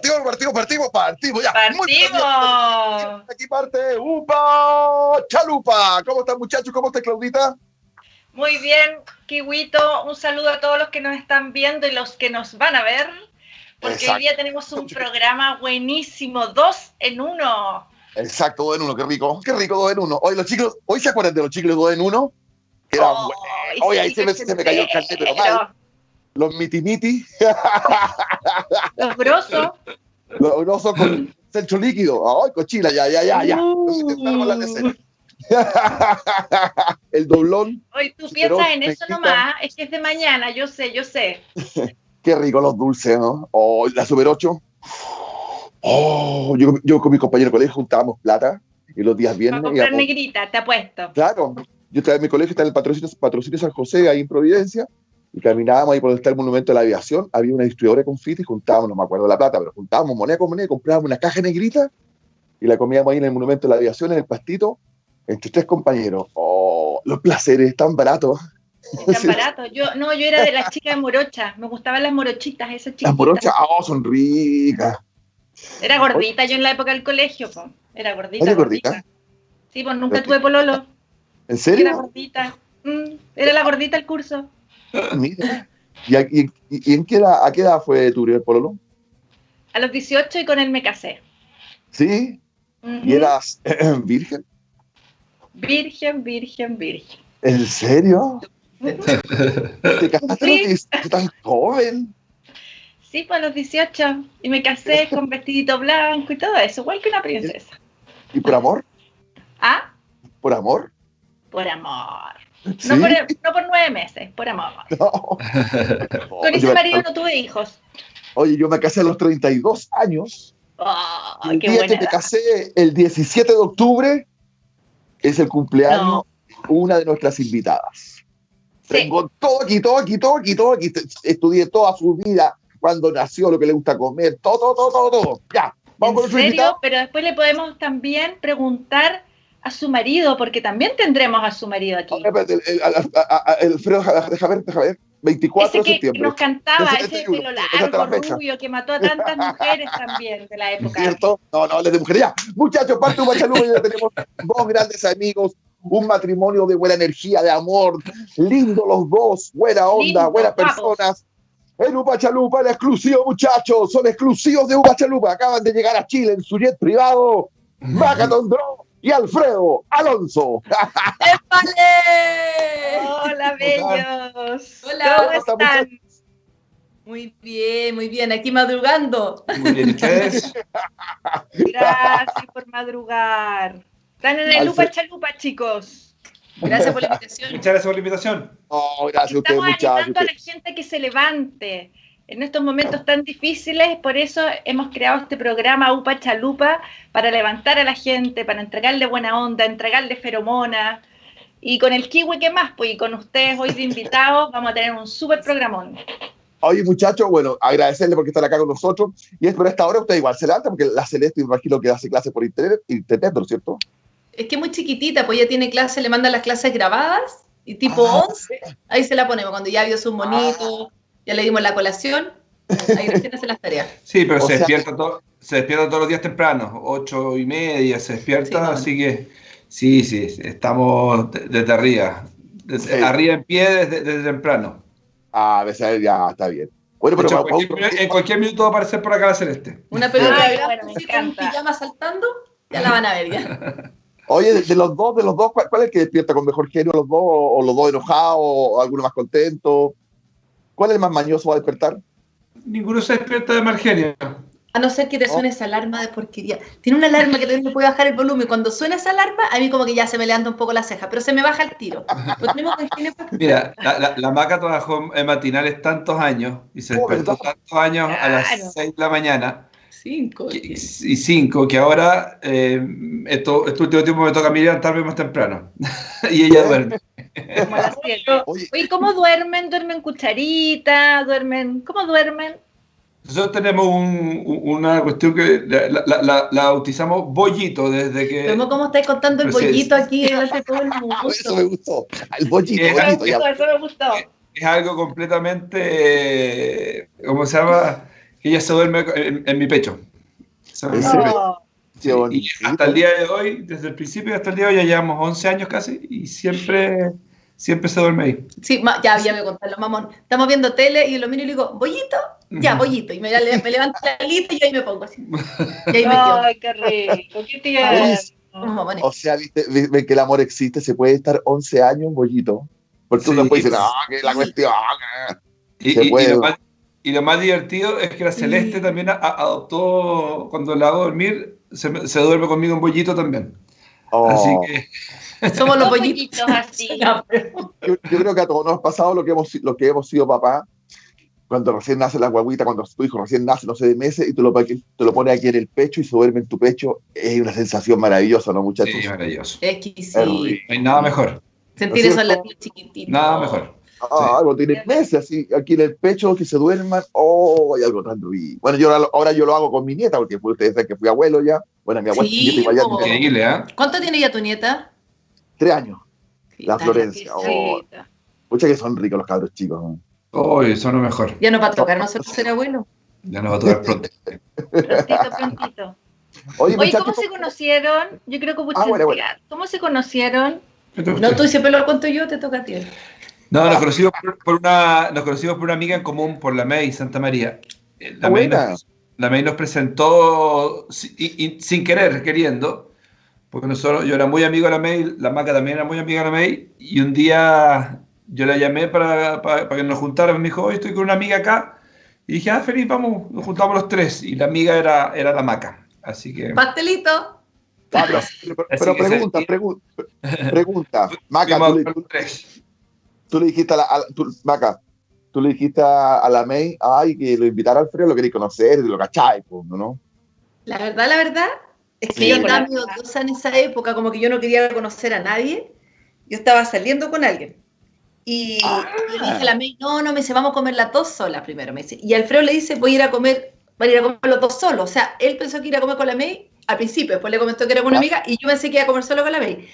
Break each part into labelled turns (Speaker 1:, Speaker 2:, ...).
Speaker 1: Partimos, partimos, partimos, partimos, ya.
Speaker 2: Partimos.
Speaker 1: Aquí parte Upa Chalupa. ¿Cómo están muchachos? ¿Cómo está Claudita?
Speaker 2: Muy bien, Kiwito. Un saludo a todos los que nos están viendo y los que nos van a ver. Porque
Speaker 1: Exacto.
Speaker 2: hoy día tenemos un programa buenísimo, dos en uno.
Speaker 1: Exacto, dos en uno, qué rico. Qué rico, dos en uno. Hoy los chicos, hoy se acuerdan de los chicos dos en uno. Eran
Speaker 2: Oh,
Speaker 1: buenos. Hoy ahí se me, se me cayó el carnet, pero mal. Los miti-miti.
Speaker 2: Los grosos.
Speaker 1: Los grosos con centro líquido. Ay, cochila, ya, ya, ya, ya. Necesidad. El doblón.
Speaker 2: Hoy tú piensas en eso nomás, es que es de mañana, yo sé, yo sé.
Speaker 1: Qué rico los dulces, ¿no? Oh, la Super 8. Oh, yo, yo con mis compañeros de colegio juntábamos plata y los días
Speaker 2: Para
Speaker 1: viernes
Speaker 2: comprar
Speaker 1: íbamos-
Speaker 2: negrita, te apuesto.
Speaker 1: Claro, yo estaba en mi colegio, está en el patrocinio, patrocinio San José, ahí en Providencia, y caminábamos ahí por donde está el monumento de la aviación, había una distribuidora de confiti y juntábamos, no me acuerdo la plata, pero juntábamos moneda con moneda, comprábamos una caja negrita y la comíamos ahí en el monumento de la aviación, en el pastito, entre tres compañeros. Oh, los placeres tan baratos.
Speaker 2: Tan
Speaker 1: Sí.
Speaker 2: barato. Yo, no, yo era de las chicas de morocha, me gustaban las morochitas, esas
Speaker 1: Las
Speaker 2: chiquitas.
Speaker 1: morochas, oh, son ricas.
Speaker 2: Era gordita yo en la época del colegio, po. Era gordita.
Speaker 1: ¿Eres gordita?
Speaker 2: Sí, pues nunca tuve pololo.
Speaker 1: ¿En
Speaker 2: Era
Speaker 1: serio?
Speaker 2: gordita. Mm, era la gordita el curso.
Speaker 1: Mira. ¿Y, a- y- en qué edad, a qué edad fue tu primer pololo?
Speaker 2: A los 18 y con él me casé.
Speaker 1: ¿Sí?
Speaker 2: Ujú.
Speaker 1: ¿Y eras virgen?
Speaker 2: Virgen, virgen, virgen.
Speaker 1: ¿En serio? ¿Te casaste 18 tan joven?
Speaker 2: Sí, pues a los 18. Y me casé con vestidito blanco y todo eso, igual que una princesa.
Speaker 1: ¿Y por amor?
Speaker 2: ¿Ah?
Speaker 1: ¿Por amor?
Speaker 2: Por amor.
Speaker 1: ¿Sí?
Speaker 2: No, por, no por nueve meses, por amor.
Speaker 1: No.
Speaker 2: Con ese marido no tuve hijos.
Speaker 1: Oye, yo me casé a los 32 años.
Speaker 2: Oh,
Speaker 1: el
Speaker 2: qué
Speaker 1: día
Speaker 2: buena
Speaker 1: que me
Speaker 2: edad.
Speaker 1: casé, el 17 de octubre, es el cumpleaños
Speaker 2: No.
Speaker 1: una de nuestras invitadas.
Speaker 2: Sí.
Speaker 1: Tengo todo aquí, todo aquí, todo aquí, todo aquí. Estudié toda su vida, cuando nació, lo que le gusta comer, todo, todo, todo, todo. todo. Ya, vamos con
Speaker 2: ¿En
Speaker 1: nuestro
Speaker 2: serio?
Speaker 1: invitado.
Speaker 2: Pero después le podemos también preguntar a su marido, porque también tendremos a su marido aquí.
Speaker 1: El, el- el Alfredo, deja deja ver, deja ver. 24
Speaker 2: Ese
Speaker 1: de
Speaker 2: que
Speaker 1: septiembre.
Speaker 2: nos cantaba, ese
Speaker 1: 71,
Speaker 2: pelo largo, rubio, que mató a tantas mujeres también de la época.
Speaker 1: ¿Cierto? No, no, les de mujeres. Ya, muchachos, parte de Guachalupa, ya tenemos dos grandes amigos, un matrimonio de buena energía, de amor, lindo los dos, buena onda,
Speaker 2: Lindo,
Speaker 1: buenas
Speaker 2: guapos.
Speaker 1: personas. En Upachalupa, el exclusivo, muchachos, son exclusivos de Upachalupa. Acaban de llegar a Chile en su jet privado. Macaton Draw y Alfredo Alonso.
Speaker 3: ¡Épale!
Speaker 2: Hola, bellos.
Speaker 3: Hola,
Speaker 2: ¿Cómo
Speaker 1: ¿cómo están,
Speaker 2: están?
Speaker 3: Muy bien, muy bien, aquí madrugando.
Speaker 4: Muy bien, ¿y ustedes?
Speaker 2: Gracias por madrugar. Están en el Lupa Chalupa, chicos.
Speaker 3: Gracias por la invitación.
Speaker 4: Muchas gracias por la invitación.
Speaker 1: Oh, gracias a ustedes,
Speaker 2: Estamos
Speaker 1: muchachos.
Speaker 2: animando a la gente que se levante en estos momentos tan difíciles. Por eso hemos creado este programa UPA Chalupa para levantar a la gente, para entregarle buena onda, entregarle feromona. Y con el kiwi, ¿qué más? Pues y con ustedes hoy de invitados vamos a tener un súper programón.
Speaker 1: Oye, muchachos, bueno, agradecerle porque están acá con nosotros. Y es por esta hora usted igual se levanta, porque la Celeste, me imagino que hace clases por internet, internet, ¿no es cierto?
Speaker 3: Es que es muy chiquitita, pues ya tiene clase, le mandan las clases grabadas y tipo
Speaker 1: Ah.
Speaker 3: 11, ahí se la ponemos. Cuando ya vio sus monitos, ya le dimos la colación, ahí recién hace las tareas.
Speaker 4: Sí, pero
Speaker 1: O
Speaker 4: se,
Speaker 1: sea-
Speaker 4: despierta to- se despierta todos los días temprano, ocho y media se despierta,
Speaker 3: Sí,
Speaker 4: así que sí, sí, estamos de- desde arriba, desde
Speaker 1: Sí.
Speaker 4: arriba en pie desde, desde temprano.
Speaker 1: Ah, a veces ya está bien. Bueno, pero
Speaker 4: hecho, en, cualquier, minu- en cualquier minuto va a aparecer por acá la Celeste.
Speaker 3: Una pelota de
Speaker 2: bueno, me
Speaker 3: con un
Speaker 2: encanta.
Speaker 3: pijama saltando, ya la van a ver ya.
Speaker 1: Oye, de, de los dos, de los dos, ¿cuál, cuál es el que despierta con mejor genio? ¿Los dos? ¿O, o los dos enojados? ¿O alguno más contento? ¿Cuál es el más mañoso a despertar?
Speaker 4: Ninguno se despierta de mal genio.
Speaker 3: A no ser que te suene esa alarma de porquería. Tiene una alarma que también le puede bajar el volumen. Cuando suena esa alarma, a mí como que ya se me levanta un poco la ceja, pero se me baja el tiro. Tenemos
Speaker 4: Mira, la, la- la Maca trabajó en matinales tantos años y se
Speaker 1: Oh,
Speaker 4: despertó tantos años a
Speaker 2: Claro.
Speaker 4: las 6 de la mañana
Speaker 3: Cinco.
Speaker 4: que- y 5 que ahora eh, esto, este último tiempo me toca a mí levantarme más temprano y ella duerme.
Speaker 1: Oye,
Speaker 2: Oye, ¿cómo duermen? ¿Duermen cucharita? ¿Duermen? ¿Cómo duermen?
Speaker 4: Nosotros tenemos un- un- una cuestión que la, la- la- la bautizamos bollito desde que...
Speaker 3: Vemos cómo estáis contando el
Speaker 4: Pues
Speaker 3: bollito aquí delante de todo el mundo.
Speaker 1: eso me gustó. El bollito,
Speaker 2: Eso me
Speaker 1: bollito, ya.
Speaker 2: gustó, eso me gustó.
Speaker 4: es algo completamente, ¿cómo se llama? Que ella se duerme en, en mi pecho.
Speaker 2: No.
Speaker 4: Sí, y hasta el día de hoy, desde el principio hasta el día de hoy, ya llevamos 11 años casi y siempre, siempre se duerme ahí.
Speaker 3: Sí, ma- ya, ya me contaron los mamón. Estamos viendo tele y lo miro y le digo, ¿bollito? Ya, bollito. Y me, me levanto la alita y ahí me pongo así. Y ahí me quedo.
Speaker 2: Ay, qué rico, qué tierno.
Speaker 1: O sea, viste, vi- ven que el amor existe, se puede estar 11 años en bollito. Porque
Speaker 4: Sí.
Speaker 1: uno puede decir, no, que la cuestión. que-".
Speaker 4: Y,
Speaker 1: Se
Speaker 4: y- y
Speaker 1: puede.
Speaker 4: lo más, y lo más divertido es que la Celeste
Speaker 3: Sí.
Speaker 4: también a- adoptó, cuando la hago dormir, se, me- se duerme conmigo en bollito también.
Speaker 1: Oh.
Speaker 4: Así que
Speaker 3: Somos los bollitos.
Speaker 2: así.
Speaker 1: Yo, yo creo que a todos nos ha pasado lo que hemos, lo que hemos sido papá. Cuando recién nace la guaguita, cuando tu hijo recién nace, no sé, de meses, y tú lo, te lo pones aquí en el pecho y se duerme en tu pecho, es una sensación maravillosa, ¿no, muchachos?
Speaker 4: sí, maravilloso.
Speaker 3: Exquisito.
Speaker 4: No hay nada mejor.
Speaker 3: Sentir
Speaker 1: ¿No es
Speaker 3: esos latidos chiquititos.
Speaker 4: Nada mejor.
Speaker 1: Ah, algo tiene meses así, aquí en el pecho, que se duerman, oh, hay algo tan rico. Bueno, yo ahora, ahora yo lo hago con mi nieta, porque fue- ustedes saben que fui abuelo ya. Bueno, mi abuelo
Speaker 3: Sí,
Speaker 1: ya
Speaker 4: Increíble, ¿eh?
Speaker 3: ¿Cuánto tiene ya tu nieta?
Speaker 1: tres años. La Florencia. Oh, muchas que son ricos los cabros chicos. ¿no?
Speaker 4: Uy, son lo mejor.
Speaker 3: Ya nos va a tocar nosotros ser abuelos.
Speaker 4: Ya nos va a tocar pronto.
Speaker 2: Prontito, prontito.
Speaker 1: Oye,
Speaker 2: ¿cómo se conocieron? Yo creo que mucho
Speaker 1: Ah, bueno, bueno.
Speaker 2: ¿Cómo se conocieron?
Speaker 3: No, tú siempre lo cuento yo, te toca a ti.
Speaker 4: No, nos conocimos por, por una, nos conocimos por una amiga en común, por la May Santa María. Eh, La
Speaker 1: Ah,
Speaker 4: May, nos, la May nos presentó y- y sin querer, queriendo, porque nosotros, yo era muy amigo de la May, la Maca también era muy amiga de la May, y un día yo la llamé para, para, para que nos juntáramos, me dijo, hoy estoy con una amiga acá, y dije, ah, feliz, vamos, nos juntamos los tres, y la amiga era, era la Maca, así que...
Speaker 3: Pastelito.
Speaker 1: Ah, pero, pero-
Speaker 4: se-
Speaker 1: pregunta, pregu- pregunta. Maca,
Speaker 4: fuimos
Speaker 1: tú tú le dijiste a la, a la- tú- Maca, tú le dijiste a, la May, ay, que lo invitara al Alfredo, lo queréis conocer, lo cacháis, pues, ¿no?
Speaker 3: La verdad, la verdad, es que
Speaker 2: Sí,
Speaker 3: yo andaba
Speaker 2: la
Speaker 3: medio
Speaker 2: verdad.
Speaker 3: dudosa en esa época, como que yo no quería conocer a nadie. Yo estaba saliendo con alguien. Y
Speaker 1: Ah.
Speaker 3: le dije a la May, no, no, me dice, vamos a comer las dos solas primero, me dice. Y Alfredo le dice, voy a ir a comer, van a ir a comer los dos solos. O sea, él pensó que iba a comer con la May al principio, después le comentó que era con una
Speaker 1: Ah.
Speaker 3: amiga, y yo pensé que iba a comer solo con la May.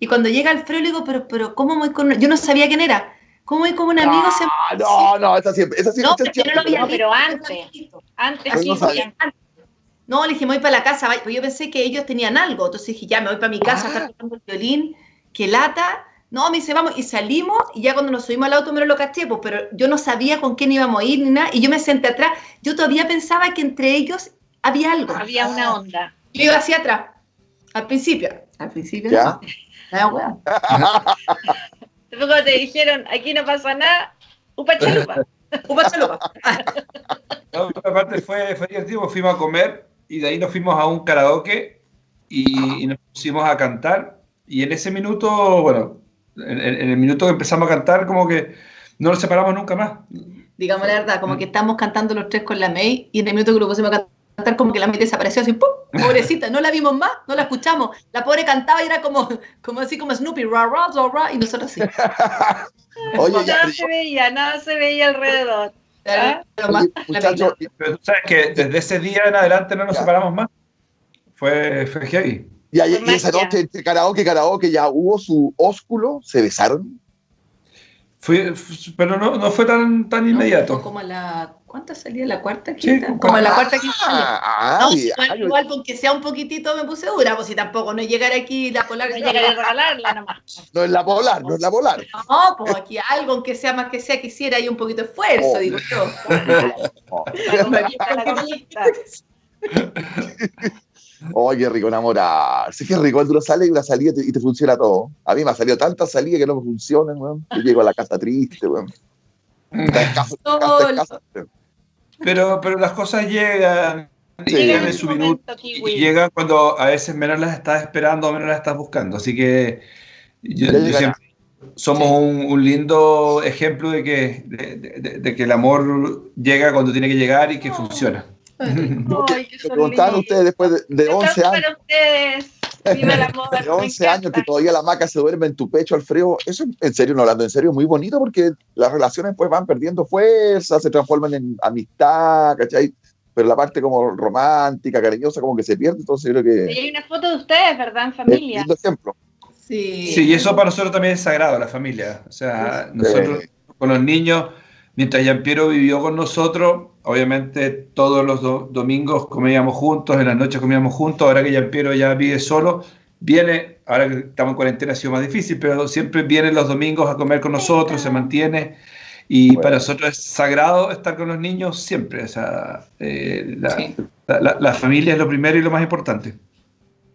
Speaker 3: Y cuando llega Alfredo le digo, pero, pero, ¿cómo voy con...? Yo no sabía quién era. ¿Cómo voy con un amigo? Se-
Speaker 1: Ah, no, no, esa siempre, esa siempre.
Speaker 3: No,
Speaker 1: esa
Speaker 3: pero yo no lo
Speaker 1: siempre-
Speaker 3: había
Speaker 2: No, pero antes. Antes
Speaker 1: no.
Speaker 3: No, le dije, me voy para la casa, pues yo pensé que ellos tenían algo, entonces dije, ya, me voy para mi casa, a estar tocando el violín, que lata. No, me dice, vamos, y salimos, y ya cuando nos subimos al auto me lo caché, pues, pero yo no sabía con quién íbamos a ir ni nada, y yo me senté atrás, yo todavía pensaba que entre ellos había algo.
Speaker 2: Había una onda.
Speaker 3: Yo iba hacia atrás, al principio. Al principio,
Speaker 1: Ya.
Speaker 3: Ah, weón.
Speaker 2: Después cuando te dijeron, aquí no pasa nada, upa chalupa.
Speaker 3: Upa chalupa.
Speaker 4: No, aparte fue, fue divertido, fuimos a comer y de ahí nos fuimos a un karaoke y, y nos pusimos a cantar. Y en ese minuto, bueno, en, en- en el minuto que empezamos a cantar, como que no nos separamos nunca más.
Speaker 3: Digamos la verdad, como que estamos cantando los tres con la May, y en el minuto que lo pusimos a cantar, como que la May desapareció así, ¡pum! Pobrecita, no la vimos más, no la escuchamos. La pobre cantaba y era como, como así como Snoopy, ra, ra, ra, ra, y nosotros así.
Speaker 1: Oye, ya,
Speaker 2: Nada se veía, nada se veía alrededor. ¿Ah?
Speaker 3: Pero
Speaker 1: oye,
Speaker 4: tú sabes que desde ese día en adelante no nos
Speaker 1: Ya.
Speaker 4: separamos más. Fue, fue heavy.
Speaker 1: y, y- esa noche entre karaoke y karaoke ya hubo su ósculo, se besaron.
Speaker 4: Fue, pero no, no fue tan, tan
Speaker 3: No,
Speaker 4: inmediato.
Speaker 3: Como a la, ¿cuánta salía? ¿La cuarta, quinta?
Speaker 4: como
Speaker 3: como a la
Speaker 1: Ah,
Speaker 3: cuarta, quinta salía.
Speaker 1: Ah,
Speaker 3: No,
Speaker 1: y-
Speaker 3: igual,
Speaker 1: ah,
Speaker 3: igual, porque sea un poquitito me puse dura, pues si tampoco no llegar aquí la polar.
Speaker 2: No llegaré a regalarla nomás.
Speaker 1: no es la polar, no es la polar.
Speaker 3: No, pues aquí algo, aunque sea más que sea, quisiera hay un poquito de esfuerzo,
Speaker 1: Oh.
Speaker 3: digo yo.
Speaker 1: Oh. Oye, qué rico enamorarse. Qué rico cuando uno sale y una salida y te, y te funciona todo. A mí me ha salido tantas salidas que no me funcionan, weón. Yo llego a la casa triste, weón. Está escaso, escaso.
Speaker 4: Pero, pero las cosas llegan,
Speaker 1: Sí.
Speaker 4: llegan
Speaker 2: Llega
Speaker 4: en su minuto. Y llegan cuando a veces menos las estás esperando o menos las estás buscando. Así que yo, siempre- somos un, un lindo ejemplo de que, de, de- de que el amor llega cuando tiene que llegar y que funciona.
Speaker 2: Ay, qué
Speaker 1: preguntaban ustedes después de, de 11
Speaker 2: Aplausos
Speaker 1: años,
Speaker 2: para ustedes. Viva el amor.
Speaker 1: de
Speaker 2: me
Speaker 1: 11 años que todavía la maca se duerme en tu pecho, Alfredo. Eso, en serio, no hablando en serio, es muy bonito porque las relaciones pues van perdiendo fuerza, se transforman en amistad, ¿cachai? Pero la parte como romántica, cariñosa, como que se pierde. Entonces, yo creo
Speaker 2: Y
Speaker 1: que
Speaker 2: hay una foto de ustedes, ¿verdad? En
Speaker 1: es
Speaker 2: familia.
Speaker 1: lindo ejemplo.
Speaker 3: Sí.
Speaker 4: Sí, y eso para nosotros también es sagrado, la familia. O sea, nosotros con los niños mientras Piero vivió con nosotros, obviamente todos los domingos comíamos juntos, en las noches comíamos juntos, ahora que Piero ya vive solo, viene, ahora que estamos en cuarentena ha sido más difícil, pero siempre viene los domingos a comer con nosotros, se mantiene. Y para nosotros es sagrado estar con los niños siempre. O sea, eh, la, familia es lo primero y lo más importante.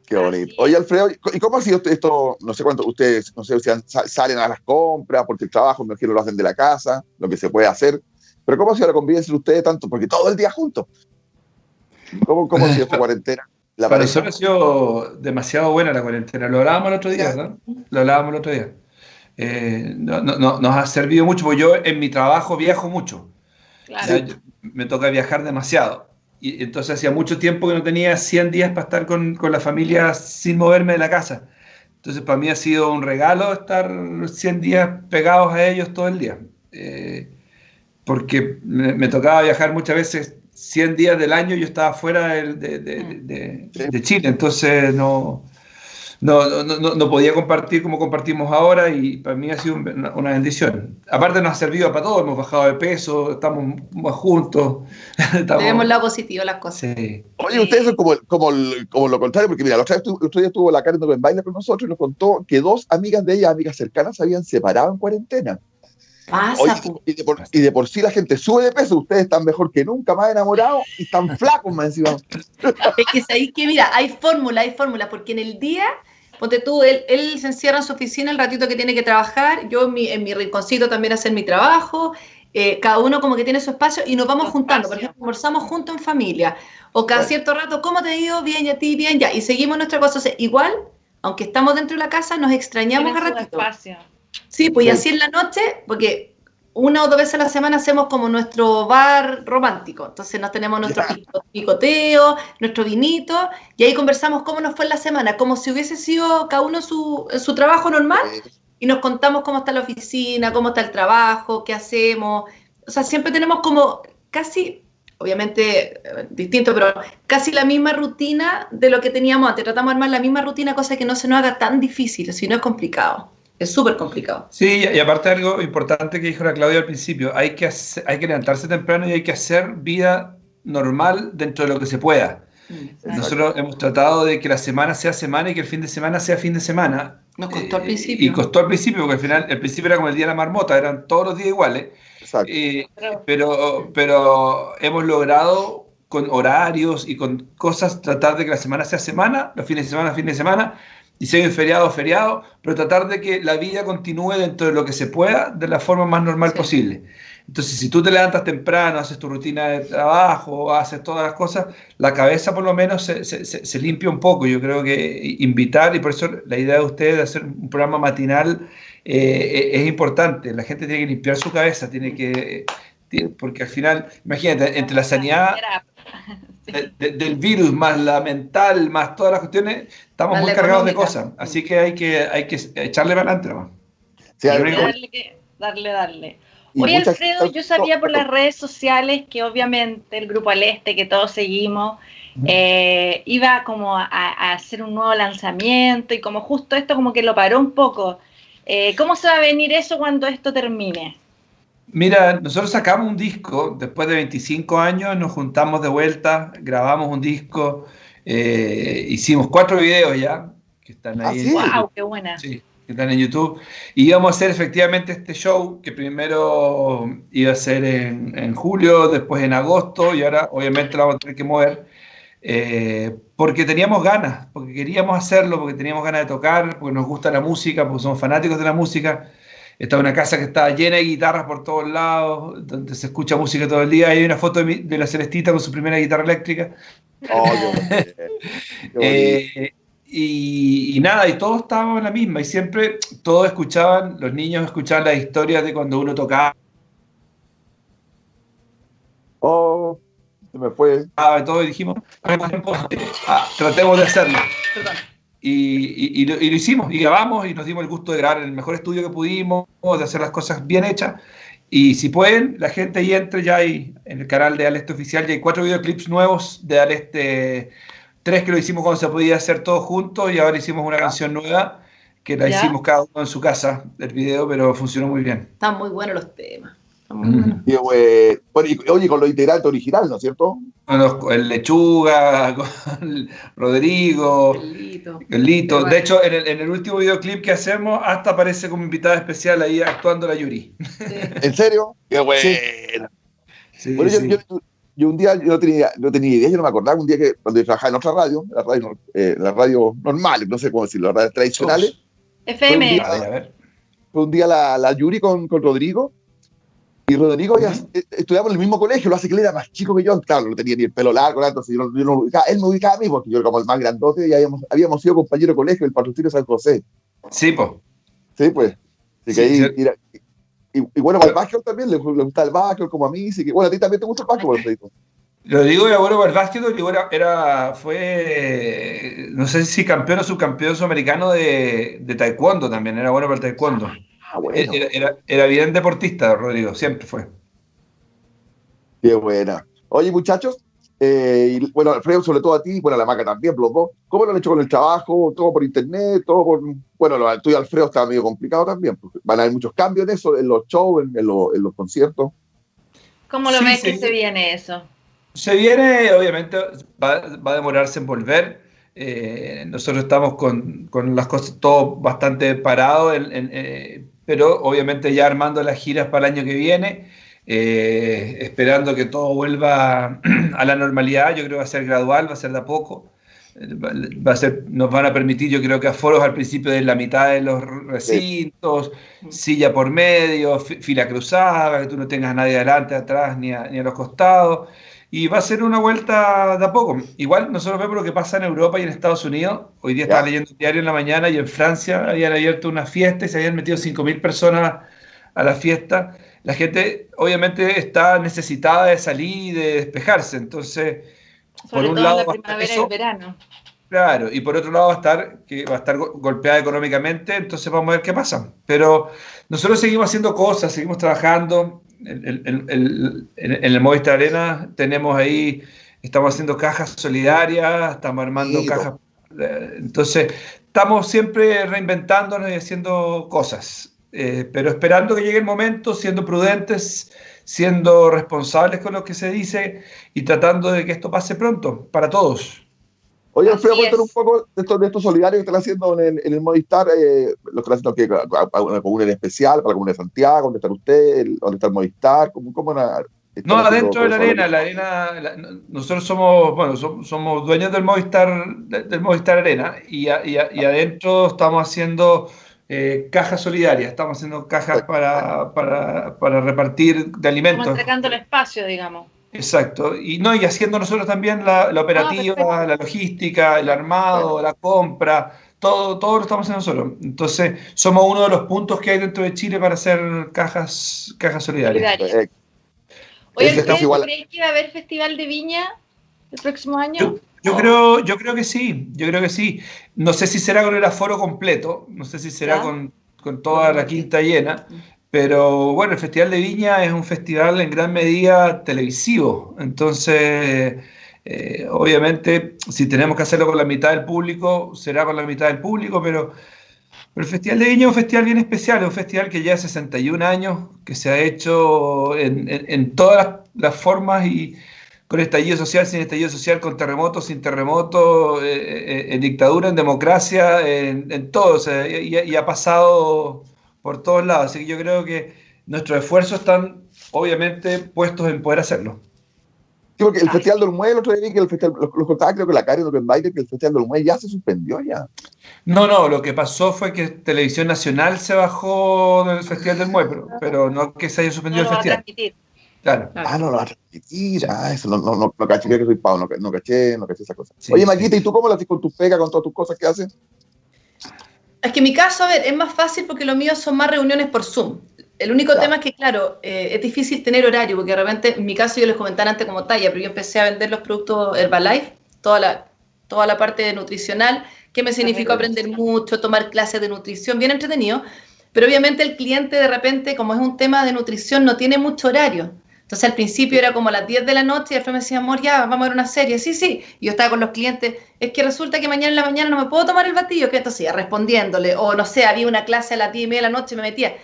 Speaker 1: Qué bonito. Oye, Alfredo, ¿y cómo ha sido esto? No sé cuánto ustedes, no sé si salen a las compras, porque el trabajo, me imagino, lo hacen de la casa, lo que se puede hacer. Pero ¿cómo ha sido la convivencia de ustedes tanto? Porque todo el día juntos. ¿Cómo, cómo ha sido esta cuarentena?
Speaker 4: La Para nosotros ha sido demasiado buena la cuarentena. Lo hablábamos el otro día, ¿no? Lo hablábamos el otro día. Eh, no, no, nos ha servido mucho, porque yo en mi trabajo viajo mucho. Claro. me toca viajar demasiado. Y entonces hacía mucho tiempo que no tenía 100 días para estar con, con, la familia sin moverme de la casa. Entonces para mí ha sido un regalo estar 100 días pegados a ellos todo el día. Eh, porque me, me, tocaba viajar muchas veces 100 días del año, yo estaba fuera de, de, de, de Chile. Entonces no, no, no, no, podía compartir como compartimos ahora y para mí ha sido una, bendición. Aparte nos ha servido para todo, hemos bajado de peso, estamos más juntos.
Speaker 3: Estamos... Tenemos lado positivo las cosas.
Speaker 1: Oye, ustedes son como, como, como, lo contrario, porque mira, la otra vez, el otro día estuvo la Karen en baile con nosotros y nos contó que dos amigas de ella, amigas cercanas, se habían separado en cuarentena.
Speaker 3: Pasa,
Speaker 1: y, de por, y, de por, sí la gente sube de peso, ustedes están mejor que nunca, más enamorados y están flacos más encima.
Speaker 3: Es que ahí que mira, hay fórmula, hay fórmula, porque en el día Ponte tú, él, él, se encierra en su oficina el ratito que tiene que trabajar, yo en mi, en mi rinconcito también hacer mi trabajo, eh, cada uno como que tiene su espacio y nos vamos juntando, por ejemplo, conversamos juntos en familia, o cada cierto rato, ¿cómo te ido? Bien, y a ti, bien, ya, y seguimos nuestra cosa. igual, aunque estamos dentro de la casa, nos extrañamos a ratito. Sí, pues y así en la noche, porque una o dos veces a la semana hacemos como nuestro bar romántico. Entonces nos tenemos nuestro picoteo, nuestro vinito, y ahí conversamos cómo nos fue la semana, como si hubiese sido cada uno su, su trabajo normal, y nos contamos cómo está la oficina, cómo está el trabajo, qué hacemos. O sea, siempre tenemos como casi, obviamente eh, distinto, pero casi la misma rutina de lo que teníamos antes. Tratamos de armar la misma rutina, cosa que no se nos haga tan difícil, si no es complicado. Es súper complicado.
Speaker 4: Sí, y aparte algo importante que dijo la Claudia al principio, hay que, hay que levantarse temprano y hay que hacer vida normal dentro de lo que se pueda. Mm, Nosotros hemos tratado de que la semana sea semana y que el fin de semana sea fin de semana.
Speaker 3: Nos costó al eh, principio.
Speaker 4: y costó al principio, porque al final, el principio era como el día de la marmota, eran todos los días iguales. Exacto. Eh, pero, pero hemos logrado con horarios y con cosas tratar de que la semana sea semana, los fines de semana, fin de semana, y si hay feriado, feriado, pero tratar de que la vida continúe dentro de lo que se pueda de la forma más normal posible. Entonces, si tú te levantas temprano, haces tu rutina de trabajo, haces todas las cosas, la cabeza por lo menos se, se, se, limpia un poco. Yo creo que invitar, y por eso la idea de ustedes de hacer un programa matinal eh, es importante. La gente tiene que limpiar su cabeza, tiene que, porque al final, imagínate, entre la sanidad del virus, más la mental, más todas las cuestiones, estamos muy cargados de cosas. Así que hay que, hay que echarle para adelante.
Speaker 2: darle, darle, darle. Oye, Alfredo, yo sabía por las redes sociales que obviamente el Grupo Al Este, que todos seguimos, eh, iba como a, hacer un nuevo lanzamiento y como justo esto como que lo paró un poco. Eh, ¿Cómo se va a venir eso cuando esto termine?
Speaker 4: Mira, nosotros sacamos un disco, después de 25 años nos juntamos de vuelta, grabamos un disco, eh, hicimos cuatro videos ya, que están ahí.
Speaker 2: ¿Ah, ¡Wow! ¡Qué buena!
Speaker 4: Sí, que están en YouTube. Y íbamos a hacer efectivamente este show, que primero iba a ser en, julio, después en agosto, y ahora obviamente lo vamos a tener que mover. Eh, porque teníamos ganas, porque queríamos hacerlo, porque teníamos ganas de tocar, porque nos gusta la música, porque somos fanáticos de la música estaba una casa que estaba llena de guitarras por todos lados, donde se escucha música todo el día. Hay una foto de, la Celestita con su primera guitarra eléctrica. Oh, eh, y, nada, y todos estábamos en la misma, y siempre todos escuchaban, los niños escuchaban las historias de cuando uno tocaba.
Speaker 1: Oh, se me fue.
Speaker 4: Ah, todos dijimos, ah, tratemos de hacerlo. Perdón. Y, lo, hicimos, y grabamos, y nos dimos el gusto de grabar en el mejor estudio que pudimos, de hacer las cosas bien hechas. Y si pueden, la gente ahí entre ya hay, en el canal de Aleste Oficial, ya hay cuatro videoclips nuevos de Aleste, tres que lo hicimos cuando se podía hacer todo juntos, y ahora hicimos una canción nueva que la hicimos cada uno en su casa, el video, pero funcionó muy bien.
Speaker 3: Están muy buenos los temas.
Speaker 1: Mm. Y, eh, oye, con los integrantes original, ¿no es cierto?
Speaker 4: Con el Lechuga, con Rodrigo, el Lito. De hecho, en el, último videoclip que hacemos, hasta aparece como invitada especial ahí actuando la Yuri.
Speaker 1: ¿En serio? Qué bueno. yo, un día yo no tenía, no tenía idea, yo no me acordaba un día que cuando yo trabajaba en otra radio, la radio, eh, la radio normal, no sé cómo decirlo, las radios tradicionales.
Speaker 2: FM.
Speaker 1: Fue un día, la, la Yuri con, con Rodrigo y Rodrigo ya eh, estudiamos en el mismo colegio, lo hace que él era más chico que yo, claro, no tenía ni el pelo largo, entonces yo, yo no él me ubicaba a mí porque yo era como el más grandote y habíamos, habíamos sido compañero de colegio, el patrocinio San José.
Speaker 4: Sí, pues.
Speaker 1: Sí, pues. Así que ahí, y, bueno, para el básquet también le, gusta el básquet como a mí, así que bueno, a ti también te gusta el básquet, Rodrigo.
Speaker 4: Rodrigo era bueno para el básquet, era, era, fue, no sé si campeón o subcampeón sudamericano de, de taekwondo también, era bueno para el taekwondo. Ah, era, bien deportista, Rodrigo, siempre fue.
Speaker 1: Qué buena. Oye, muchachos, eh, y, bueno, Alfredo, sobre todo a ti, bueno, a la maca también, los dos, ¿cómo lo han hecho con el trabajo? ¿Todo por internet? todo por, Bueno, lo tuyo, Alfredo, está medio complicado también, porque van a haber muchos cambios en eso, en los shows, en, los conciertos.
Speaker 2: ¿Cómo lo ves que se viene eso?
Speaker 4: Se viene, obviamente, va, va a demorarse en volver. Eh, nosotros estamos con, con, las cosas todo bastante parado, en, eh, pero obviamente ya armando las giras para el año que viene, eh, esperando que todo vuelva a la normalidad. Yo creo que va a ser gradual, va a ser de a poco. Va a ser, nos van a permitir, yo creo que aforos al principio de la mitad de los recintos, silla por medio, fila cruzada, que tú no tengas a nadie adelante, atrás ni ni a los costados y va a ser una vuelta de a poco. Igual nosotros vemos lo que pasa en Europa y en Estados Unidos. Hoy día estaba leyendo un diario en la mañana y en Francia habían abierto una fiesta y se habían metido 5.000 personas a la fiesta. La gente obviamente está necesitada de salir y de despejarse. Entonces, por un lado...
Speaker 2: La primavera y el verano.
Speaker 4: Claro, y por otro lado va a estar que va a estar golpeada económicamente, entonces vamos a ver qué pasa. Pero nosotros seguimos haciendo cosas, seguimos trabajando en el Movistar Arena tenemos ahí, estamos haciendo cajas solidarias, estamos armando cajas. Eh, entonces, estamos siempre reinventándonos y haciendo cosas, eh, pero esperando que llegue el momento, siendo prudentes, siendo responsables con lo que se dice y tratando de que esto pase pronto para todos.
Speaker 1: Oye, Alfredo, cuéntanos un poco de estos, de estos solidarios que están haciendo en el, Movistar, eh, lo están haciendo que, una comuna en especial, para la comuna de Santiago, ¿dónde está usted? ¿Dónde está el Movistar? ¿Cómo, cómo
Speaker 4: no, adentro de la arena, la arena, nosotros somos, bueno, somos, dueños del Movistar, del Movistar Arena y, y, y adentro estamos haciendo eh, cajas solidarias, estamos haciendo cajas para, para, para repartir de alimentos. Estamos
Speaker 2: entregando el espacio, digamos.
Speaker 4: Exacto, y no, y haciendo nosotros también la, operativa, la logística, el armado, la compra, todo, todo lo estamos haciendo nosotros. Entonces, somos uno de los puntos que hay dentro de Chile para hacer cajas, cajas solidarias.
Speaker 2: Oye, ¿crees que va a haber festival de viña el próximo año?
Speaker 4: Yo, creo, yo creo que sí, yo creo que sí. No sé si será con el aforo completo, no sé si será con, con, toda la quinta llena, pero bueno, el Festival de Viña es un festival en gran medida televisivo, entonces eh, obviamente si tenemos que hacerlo con la mitad del público, será con la mitad del público, pero, el Festival de Viña es un festival bien especial, es un festival que ya hace 61 años, que se ha hecho en, todas las, formas y con estallido social, sin estallido social, con terremotos, sin terremoto, eh, eh, en dictadura, en democracia, en, todo, y ha pasado por todos lados. Así que yo creo que nuestros esfuerzos están obviamente puestos en poder hacerlo.
Speaker 1: Sí, porque el Festival del Muelle, el otro día que el festival, los, contaba creo que la Karen que el Festival del Muelle ya se suspendió ya.
Speaker 4: No, no, lo que pasó fue que Televisión Nacional se bajó del Festival del Muelle, pero, no que se haya suspendido el festival.
Speaker 1: Claro. Ah, no lo va a transmitir. Ah, eso no, no, no, no caché que soy pavo, no, no caché, no caché esa cosa. Oye, Maquita, ¿y tú cómo lo haces con tu pega, con todas tus cosas que haces?
Speaker 3: Es que en mi caso, a ver, es más fácil porque lo mío son más reuniones por Zoom. El único tema es que, claro, eh, es difícil tener horario, porque de repente, en mi caso, yo les comentaba antes como talla, pero yo empecé a vender los productos Herbalife, toda la, toda la parte nutricional, que me significó aprender mucho, tomar clases de nutrición, bien entretenido, pero obviamente el cliente de repente, como es un tema de nutrición, no tiene mucho horario. Entonces al principio era como a las 10 de la noche y después me decía, amor, ya, vamos a ver una serie. Sí, sí. Y yo estaba con los clientes, es que resulta que mañana en la mañana no me puedo tomar el batido, que entonces ya respondiéndole, o no sé, había una clase a las 10 y media de la noche, me metía.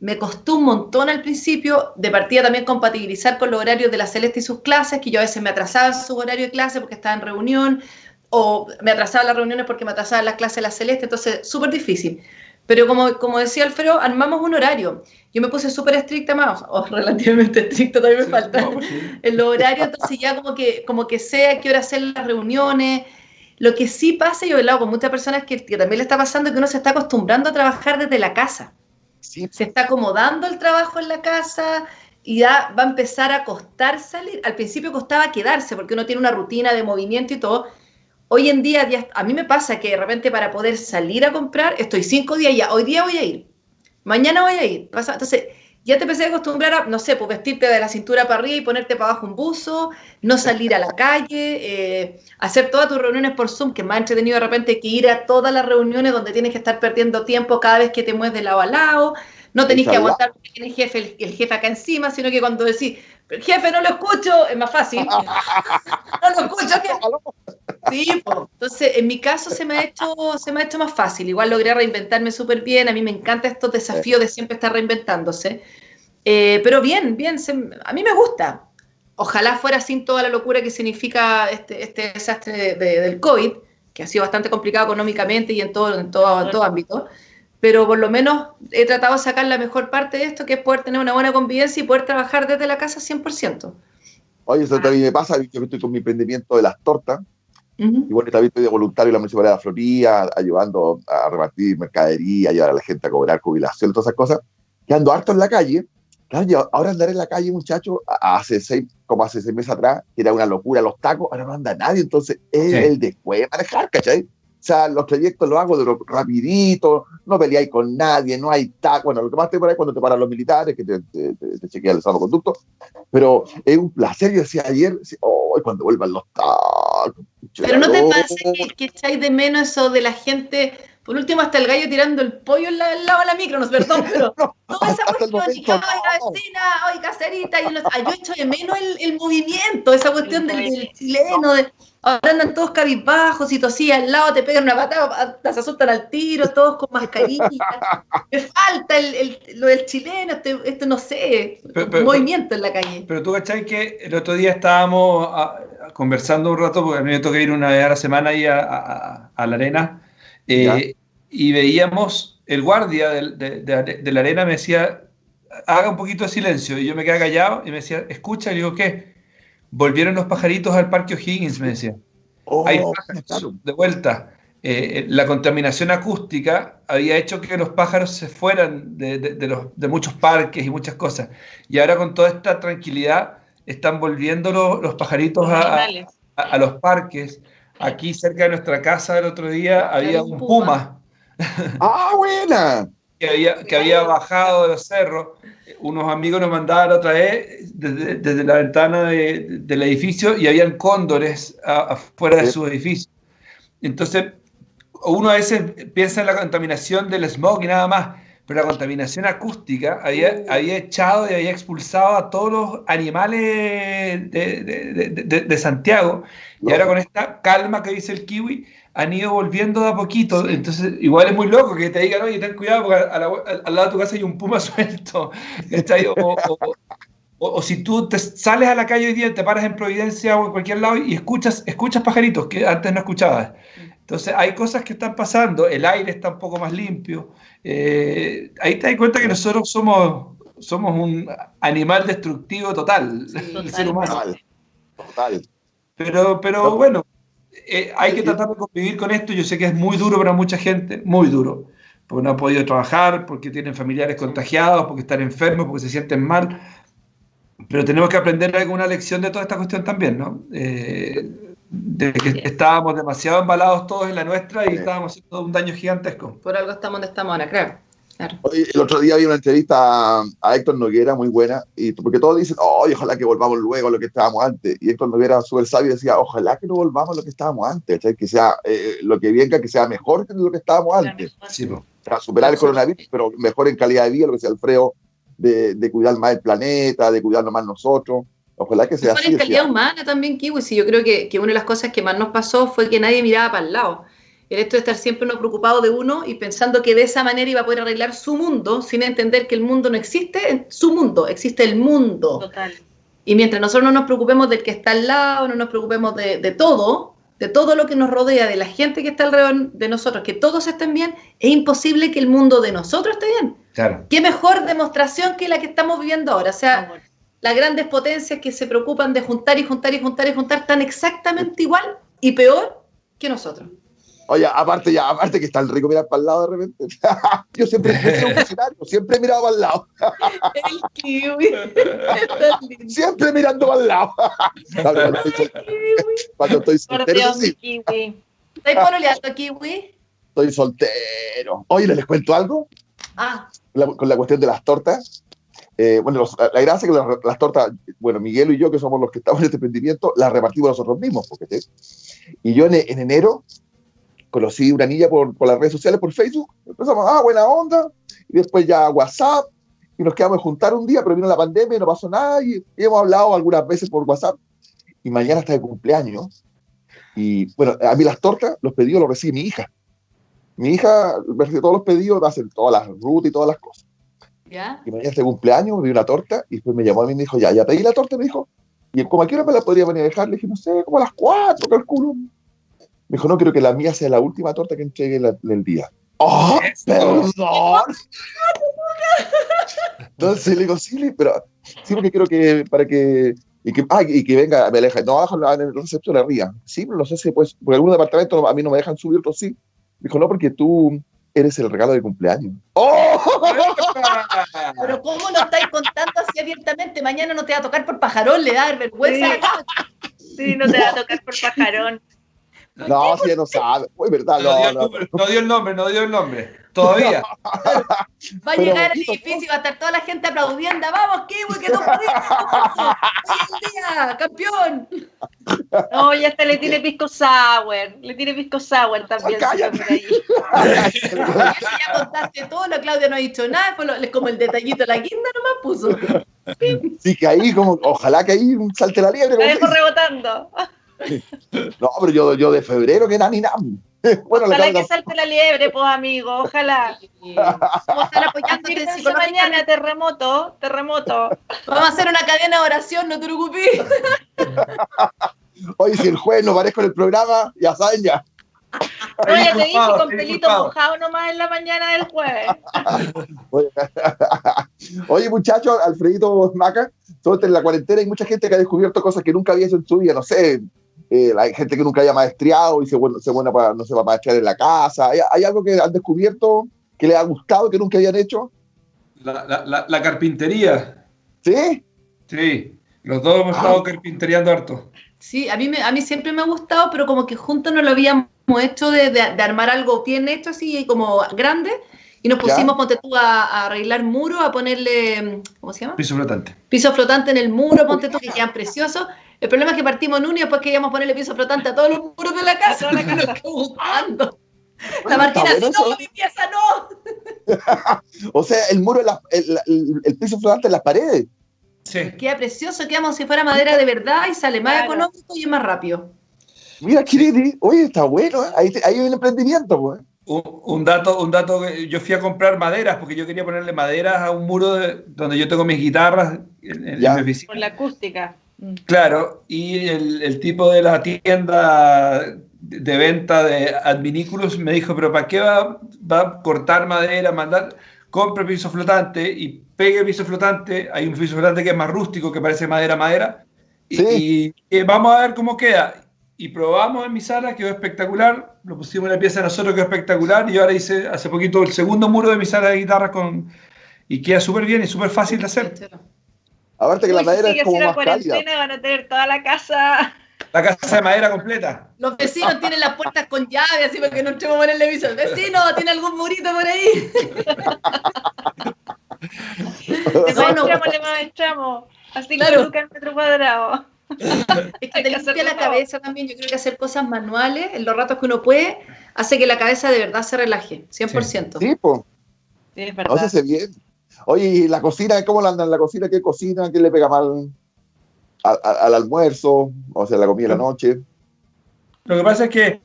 Speaker 3: me costó un montón al principio, de partida también compatibilizar con los horarios de la Celeste y sus clases, que yo a veces me atrasaba su horario de clase porque estaba en reunión, o me atrasaba las reuniones porque me atrasaba las clases de la Celeste, entonces súper difícil. Pero como, como decía Alfredo, armamos un horario. Yo me puse súper estricta más, o relativamente estricta todavía me falta, pues en los horarios, entonces ya como que, como que sé a qué hora hacer las reuniones. Lo que sí pasa, yo he hablado con muchas personas que, que también le está pasando, que uno se está acostumbrando a trabajar desde la casa. Sí. Se está acomodando el trabajo en la casa y ya va a empezar a costar salir. Al principio costaba quedarse porque uno tiene una rutina de movimiento y todo, Hoy en día, a mí me pasa que de repente para poder salir a comprar, estoy cinco días ya, hoy día voy a ir, mañana voy a ir. Entonces, ya te empecé a acostumbrar a, no sé, pues vestirte de la cintura para arriba y ponerte para abajo un buzo, no salir a la calle, eh, hacer todas tus reuniones por Zoom, que más entretenido de repente que ir a todas las reuniones donde tienes que estar perdiendo tiempo cada vez que te mueves de lado a lado, no tenés que aguantar porque tienes jefe, el, jefe acá encima, sino que cuando decís, jefe, no lo escucho, es más fácil. no lo escucho, Sí, entonces en mi caso se me, ha hecho, se me ha hecho más fácil. Igual logré reinventarme súper bien. A mí me encantan estos desafíos de siempre estar reinventándose. Eh, pero bien, bien, a mí me gusta. Ojalá fuera sin toda la locura que significa este, este desastre del COVID, que ha sido bastante complicado económicamente y en todo, en todo, en todo ámbito. Pero por lo menos he tratado de sacar la mejor parte de esto, que es poder tener una buena convivencia y poder trabajar desde la casa 100%.
Speaker 1: Oye, eso también me pasa, yo estoy con mi emprendimiento de las tortas, y bueno, también estoy de voluntario en la Municipalidad de Florida, ayudando a repartir mercadería, ayudar a la gente a cobrar jubilación, todas esas cosas, que ando harto en la calle. Claro, ahora andar en la calle, muchacho, hace seis, como hace seis meses atrás, que era una locura los tacos, ahora no anda nadie, entonces es el después de manejar, ¿cachai? O sea, los trayectos los hago de lo rapidito, no peleáis con nadie, no hay tacos. Bueno, lo que más te pasa es cuando te paran los militares, que te, te, chequean el salvoconducto. Pero es un placer, yo decía ayer, oh, cuando vuelvan los tacos.
Speaker 3: Pero no te pasa que, echáis de menos eso de la gente, por último hasta el gallo tirando el pollo al lado de la micro, no perdón, pero no, toda esa cuestión, y la vecina, hoy caserita, y ah, yo echo de menos el, el movimiento, esa cuestión del, del, chileno, de, ahora andan todos cabizbajos y tosía al lado, te pegan una patada, se asustan al tiro, todos con mascarilla. Me falta el, el, lo del chileno, este, este no sé, movimiento en la calle.
Speaker 4: Pero tú cachai que el otro día estábamos ah, conversando un rato, porque a mí me toca ir una vez a la semana ahí a, la arena, eh, y veíamos el guardia de, la arena me decía, haga un poquito de silencio, y yo me quedé callado y me decía, escucha, y digo, ¿qué? Volvieron los pajaritos al Parque O'Higgins, me decía. Oh, Hay pájaros de vuelta. Eh, la contaminación acústica había hecho que los pájaros se fueran de, los, de muchos parques y muchas cosas. Y ahora con toda esta tranquilidad están volviendo los, pajaritos a, a, los parques. Aquí cerca de nuestra casa el otro día había un puma.
Speaker 1: ¡Ah, buena!
Speaker 4: Que, había, que había bajado de los cerros. Unos amigos nos mandaban otra vez desde, desde la ventana de, del edificio y habían cóndores afuera de su edificio. Entonces, uno a veces piensa en la contaminación del smog y nada más, pero la contaminación acústica había, había echado y había expulsado a todos los animales de, de, de Santiago. Y ahora con esta calma que dice el kiwi, han ido volviendo de a poquito. Entonces, igual es muy loco que te digan, oye, ten cuidado porque al, lado de tu casa hay un puma suelto. O, si tú te sales a la calle hoy día, te paras en Providencia o en cualquier lado y escuchas, escuchas pajaritos que antes no escuchabas. Entonces, hay cosas que están pasando, el aire está un poco más limpio. Eh, ahí te das cuenta que nosotros somos, somos un animal destructivo total, el ser humano. Total. Pero, pero bueno, eh, hay que tratar de convivir con esto. Yo sé que es muy duro para mucha gente, muy duro, porque no ha podido trabajar, porque tienen familiares contagiados, porque están enfermos, porque se sienten mal. Pero tenemos que aprender alguna lección de toda esta cuestión también, ¿no? Eh, de que estábamos demasiado embalados todos en la nuestra y estábamos haciendo un daño gigantesco.
Speaker 3: Por algo estamos donde estamos ahora, creo
Speaker 1: el otro día vi una entrevista a, Héctor Noguera muy buena, y porque todos dicen, oh, ojalá que volvamos luego a lo que estábamos antes. Y Héctor Noguera, súper sabio, decía, ojalá que no volvamos a lo que estábamos antes, que sea eh, lo que venga, que sea mejor que lo que estábamos antes. Sí, superar el coronavirus, pero mejor en calidad de vida, lo que sea Alfredo, de, de cuidar más el planeta, de cuidarnos más nosotros. Ojalá que sea
Speaker 3: así. en calidad humana también, Kiwi. Sí, yo creo que, que una de las cosas que más nos pasó fue que nadie miraba para el lado el hecho de estar siempre uno preocupado de uno y pensando que de esa manera iba a poder arreglar su mundo, sin entender que el mundo no existe, en su mundo, existe el mundo.
Speaker 2: Total.
Speaker 3: Y mientras nosotros no nos preocupemos del que está al lado, no nos preocupemos de, de todo, de todo lo que nos rodea, de la gente que está alrededor de nosotros, que todos estén bien, es imposible que el mundo de nosotros esté bien.
Speaker 4: Claro.
Speaker 3: ¿Qué mejor demostración que la que estamos viviendo ahora? O sea,
Speaker 2: Amor.
Speaker 3: las grandes potencias que se preocupan de juntar y juntar y juntar y juntar están exactamente igual y peor que nosotros.
Speaker 1: Oye, aparte ya, aparte que está el rico mirar para el lado de repente. Yo siempre he sido un visionario, siempre he mirado para el lado,
Speaker 3: El kiwi.
Speaker 1: Siempre mirando para el lado. Cuando estoy Cuando estoy soltero,
Speaker 2: de
Speaker 1: sí,
Speaker 2: kiwi.
Speaker 3: ¿Estáis pololeando, kiwi?
Speaker 1: estoy soltero. Oye, ¿les cuento algo?
Speaker 3: Ah,
Speaker 1: La- con la cuestión de las tortas. Eh, bueno, los- la, la gracia es que las, las tortas, bueno, Miguel y yo, que somos los que estamos en este emprendimiento, las repartimos nosotros mismos. Porque, ¿sí? Y yo en, en enero conocí una niña por, por las redes sociales, por Facebook. Empezamos, ah, buena onda. Y después ya WhatsApp. Y nos quedamos juntar un día, pero vino la pandemia y no pasó nada. Y, y hemos hablado algunas veces por WhatsApp. Y mañana está de cumpleaños. Y bueno, a mí las tortas, los pedidos los recibe mi hija. Mi hija recibe todos los pedidos, hacen todas las rutas y todas las cosas.
Speaker 3: ¿ya?
Speaker 1: Y mañana tengo cumpleaños, me dio una torta y después me llamó a mí y me dijo, ya, ya pedí la torta, me dijo. Y como a qué hora me la podría venir a dejar, le dije, no sé, como a las cuatro, calculo. Me dijo, no, quiero que la mía sea la última torta que entregue la- del día. ¡Oh, perdón! Entonces le digo, sí, pero sí, porque quiero que, para que, y que, ah, y que venga, me aleja. No, abajo en el receptor arriba. Sí, pero no sé si pues, porque algunos departamentos a mí no me dejan subir, otros sí. Dijo, no, porque tú eres el regalo de cumpleaños. ¡Oh!
Speaker 3: Pero ¿cómo lo estáis contando así abiertamente? Mañana no te va a tocar por pajarón, le da vergüenza.
Speaker 2: Sí, no te va a tocar por pajarón.
Speaker 1: No, si ya no sabe. Uy, verdad,
Speaker 4: No, dio
Speaker 1: no,
Speaker 4: el
Speaker 1: no.
Speaker 4: nombre, no dio el nombre, no dio el nombre. Todavía.
Speaker 3: Va a
Speaker 1: Pero
Speaker 3: llegar al
Speaker 1: poquito,
Speaker 3: edificio y va a estar toda la gente aplaudiendo. ¡Vamos, Kiwi, que no pudimos! ¡Hoy el día, campeón!
Speaker 2: No, ya hasta le tiene pisco sour. Le tiene pisco sour también.
Speaker 1: Cállate.
Speaker 2: por ahí.
Speaker 3: Eso ya contaste todo, la Claudia no ha dicho nada, fue lo- es como el detallito, la guinda nomás puso.
Speaker 1: Sí, que ahí, como, ojalá que ahí salte la liebre.
Speaker 2: La
Speaker 1: como
Speaker 2: dejo
Speaker 1: se
Speaker 2: rebotando.
Speaker 1: No, pero yo, yo de febrero que nada ni nada. Bueno,
Speaker 2: Ojalá que salte la liebre, pues amigo. Ojalá.
Speaker 3: Vamos a estar apoyándote
Speaker 2: mañana, terremoto, terremoto.
Speaker 3: Vamos a hacer una cadena de oración, no te preocupes.
Speaker 1: Oye, si el jueves no parezco en el programa, ya saben ya.
Speaker 2: No, ya te dije con pelito mojado nomás en la mañana del jueves.
Speaker 1: Oye, muchachos, Alfredito Maca, todo en la cuarentena hay mucha gente que ha descubierto cosas que nunca había hecho en su vida, no sé. Eh, hay gente que nunca haya maestriado y se, vuelve- se buena para, no sé, para maestrear en la casa. ¿Hay, hay algo que han descubierto que les ha gustado, que nunca habían hecho?
Speaker 4: La, la- la- la carpintería.
Speaker 1: ¿Sí?
Speaker 4: Sí. Los dos hemos estado carpinteriando harto.
Speaker 3: Sí, a mí, me, a mí siempre me ha gustado, pero como que juntos no lo habíamos hecho de, de- de armar algo bien hecho, así como grande, y nos
Speaker 1: Ya.
Speaker 3: pusimos, ponte tú, a, a arreglar muros, a ponerle, ¿cómo se llama?
Speaker 4: Piso flotante.
Speaker 3: Piso flotante en el muro, ponte tú, que quedan preciosos. El problema es que partimos en uno y después queríamos ponerle piso flotante a todos los muros de la casa,
Speaker 2: la
Speaker 3: que nos Martina,
Speaker 1: bueno
Speaker 3: no,
Speaker 1: eso.
Speaker 3: mi pieza no.
Speaker 1: O sea, el muro, en la- el, el- el piso flotante en las paredes.
Speaker 4: Sí.
Speaker 3: Queda precioso, queda como si fuera madera de verdad y sale más
Speaker 2: Claro.
Speaker 3: económico y es más rápido.
Speaker 1: Mira, Kiriti, oye, está bueno, ¿eh? ahí, ahí hay un emprendimiento, pues.
Speaker 4: Un, un dato, un dato que yo fui a comprar maderas porque yo quería ponerle maderas a un muro de- donde yo tengo mis guitarras en, en
Speaker 1: Ya.
Speaker 4: mi oficina.
Speaker 2: Por la acústica.
Speaker 4: Claro, y el, el tipo de la tienda de venta de adminículos me dijo, pero ¿para qué va, va a cortar madera, mandar? Compre piso flotante y pegue piso flotante. Hay un piso flotante que es más rústico, que parece madera, madera. Y,
Speaker 1: Sí.
Speaker 4: y, eh, vamos a ver cómo queda. Y probamos en mi sala, quedó espectacular. Lo pusimos en la pieza de nosotros, quedó espectacular. Y ahora hice hace poquito el segundo muro de mi sala de guitarra con... Y queda súper bien y súper fácil de hacer.
Speaker 1: Aparte que
Speaker 2: Uy,
Speaker 1: la
Speaker 2: si
Speaker 1: madera
Speaker 2: sigue
Speaker 1: es como más cálida.
Speaker 2: cuarentena, van a tener toda la casa.
Speaker 4: La casa de madera completa.
Speaker 3: Los vecinos tienen las puertas con llave, así porque no entremos a ponerle piso. Vecino, ¿tiene algún murito por ahí?
Speaker 2: Le
Speaker 3: No, no.
Speaker 2: maestramos, le maestramos. Así
Speaker 3: Claro.
Speaker 2: que lucas el metro cuadrado.
Speaker 3: Es que te
Speaker 2: que
Speaker 3: limpia la
Speaker 2: todo.
Speaker 3: cabeza también. Yo creo que hacer cosas manuales en los ratos que uno puede hace que la cabeza de verdad se relaje, 100%.
Speaker 1: Sí, pues.
Speaker 2: Sí, es
Speaker 1: No
Speaker 2: verdad.
Speaker 1: se hace bien. Oye, ¿y la cocina? ¿Cómo la anda en la cocina? ¿Qué cocina? ¿Qué le pega mal al almuerzo? O sea, la comida de la noche.
Speaker 4: Lo que pasa es que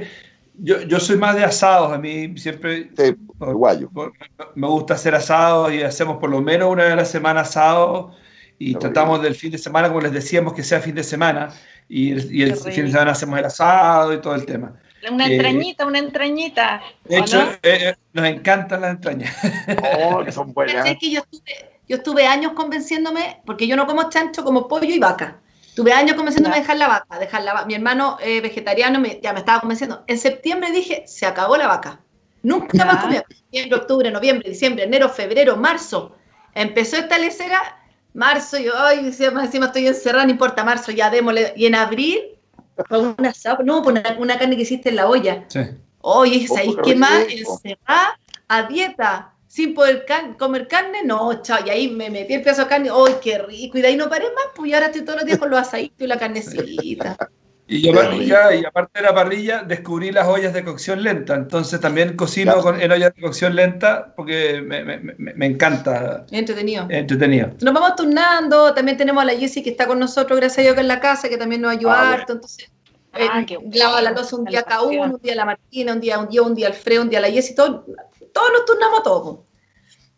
Speaker 4: Yo, yo soy más de asados, a mí siempre
Speaker 1: Sí, uruguayo.
Speaker 4: me gusta hacer asados y hacemos por lo menos una vez a la semana asados y
Speaker 1: Qué
Speaker 4: tratamos del fin de semana, como les decíamos, que sea fin de semana y el, y el fin de semana hacemos el asado y todo el tema.
Speaker 2: Una
Speaker 4: Eh,
Speaker 2: entrañita, una entrañita.
Speaker 4: De
Speaker 2: ¿o
Speaker 4: hecho,
Speaker 2: no?
Speaker 4: eh, eh, nos encantan las entrañas.
Speaker 1: Oh, que son buenas.
Speaker 3: ¿Cachai que yo estuve, yo estuve años convenciéndome, porque yo no como chancho, como pollo y vaca. Tuve años convenciéndome de dejar la vaca, dejar la vaca. Mi hermano eh, vegetariano me- ya me estaba convenciendo. En septiembre dije, se acabó la vaca. Nunca más comía. Septiembre, octubre, noviembre, diciembre, enero, febrero, marzo. Empezó esta lecera, marzo, yo, ay, encima, encima estoy encerrada, no importa, marzo, ya démosle. Y en abril, fue una, sapa- no, pues una, una carne que hiciste en la olla.
Speaker 4: Sí.
Speaker 3: Oye,
Speaker 1: Oh,
Speaker 3: ¿sabéis
Speaker 1: qué
Speaker 3: más? Encerrada a dieta, sin poder can- comer carne, no, chao. Y ahí me metí el pedazo de carne, ¡ay, qué rico! Y de ahí no paré más, pues y ahora estoy todos los días con los asaditos y la carnecita.
Speaker 4: Y, yo, ya, y aparte de la parrilla, descubrí las ollas de cocción lenta. Entonces también cocino
Speaker 1: Ya.
Speaker 4: con, en ollas de cocción lenta porque me, me- me- me encanta,
Speaker 3: Entretenido.
Speaker 4: entretenido.
Speaker 3: Nos vamos turnando, también tenemos a la Jessie que está con nosotros, gracias a Dios que en la casa, que también nos ayuda
Speaker 1: Ah,
Speaker 3: harto, entonces...
Speaker 2: Ah,
Speaker 3: eh,
Speaker 2: qué bueno.
Speaker 3: lava la loza un día cada uno, un día la Martina, un día un día, un día Alfredo, un día la Jessie, todo, todos nos turnamos todos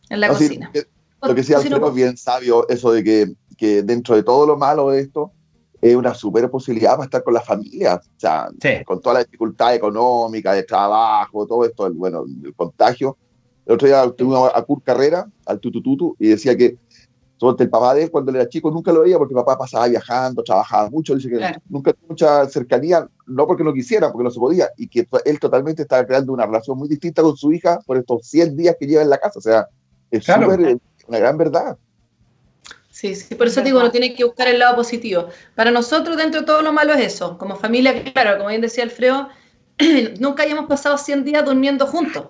Speaker 3: en la
Speaker 1: No, sí,
Speaker 3: cocina.
Speaker 1: eh, lo que
Speaker 3: Cocino
Speaker 1: Alfredo es bien sabio, eso de que, que dentro de todo lo malo de esto, es una super posibilidad para estar con la familia. O sea,
Speaker 4: Sí.
Speaker 1: con toda la dificultad económica, de trabajo, todo esto, el, bueno, el contagio. El otro día tuvimos a Kurt Carrera, al Tutututu, y decía que sobre el papá de él, cuando él era chico, nunca lo veía porque el papá pasaba viajando, trabajaba mucho. Dice que
Speaker 3: Claro.
Speaker 1: nunca tuvo mucha cercanía, no porque no quisiera, porque no se podía, y que él totalmente estaba creando una relación muy distinta con su hija por estos 100 días que lleva en la casa. O sea, es
Speaker 4: Claro.
Speaker 1: súper, eh, una gran verdad.
Speaker 3: Sí, sí, por eso te digo, uno tiene que buscar el lado positivo. Para nosotros, dentro de todo lo malo es eso. Como familia, claro, como bien decía Alfredo, nunca hayamos pasado 100 días durmiendo juntos.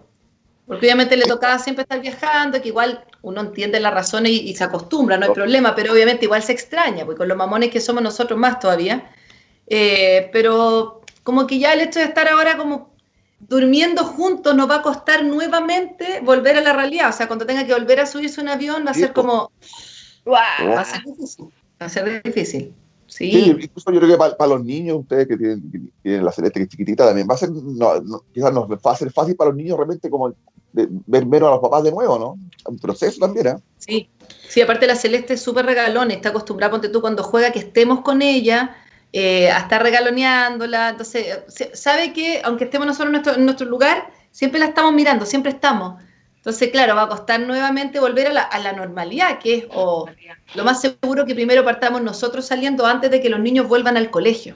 Speaker 3: Porque obviamente le tocaba siempre estar viajando, que igual uno entiende las razones y, y se acostumbra, no hay problema, pero obviamente igual se extraña, porque con los mamones que somos nosotros más todavía. Eh, pero como que ya el hecho de estar ahora como durmiendo juntos nos va a costar nuevamente volver a la realidad. O sea, cuando tenga que volver a subirse a un avión va a ser como, Va a ser difícil. Va a ser difícil. Sí.
Speaker 1: Sí, incluso yo creo que para, los niños, ustedes que tienen, que tienen la celeste que es chiquitita, también va a ser, no, no, quizás nos va a ser fácil para los niños realmente como de- ver menos a los papás de nuevo, ¿no? Un proceso también, ¿eh?
Speaker 3: Sí. Sí, aparte la Celeste es súper regalón, está acostumbrada, ponte tú, cuando juega que estemos con ella, eh, a estar regaloneándola. Entonces, se- sabe que aunque estemos nosotros en nuestro, en nuestro lugar, siempre la estamos mirando, siempre estamos. Entonces, claro, va a costar nuevamente volver a la, a la normalidad, que es o lo más seguro que primero partamos nosotros saliendo antes de que los niños vuelvan al colegio.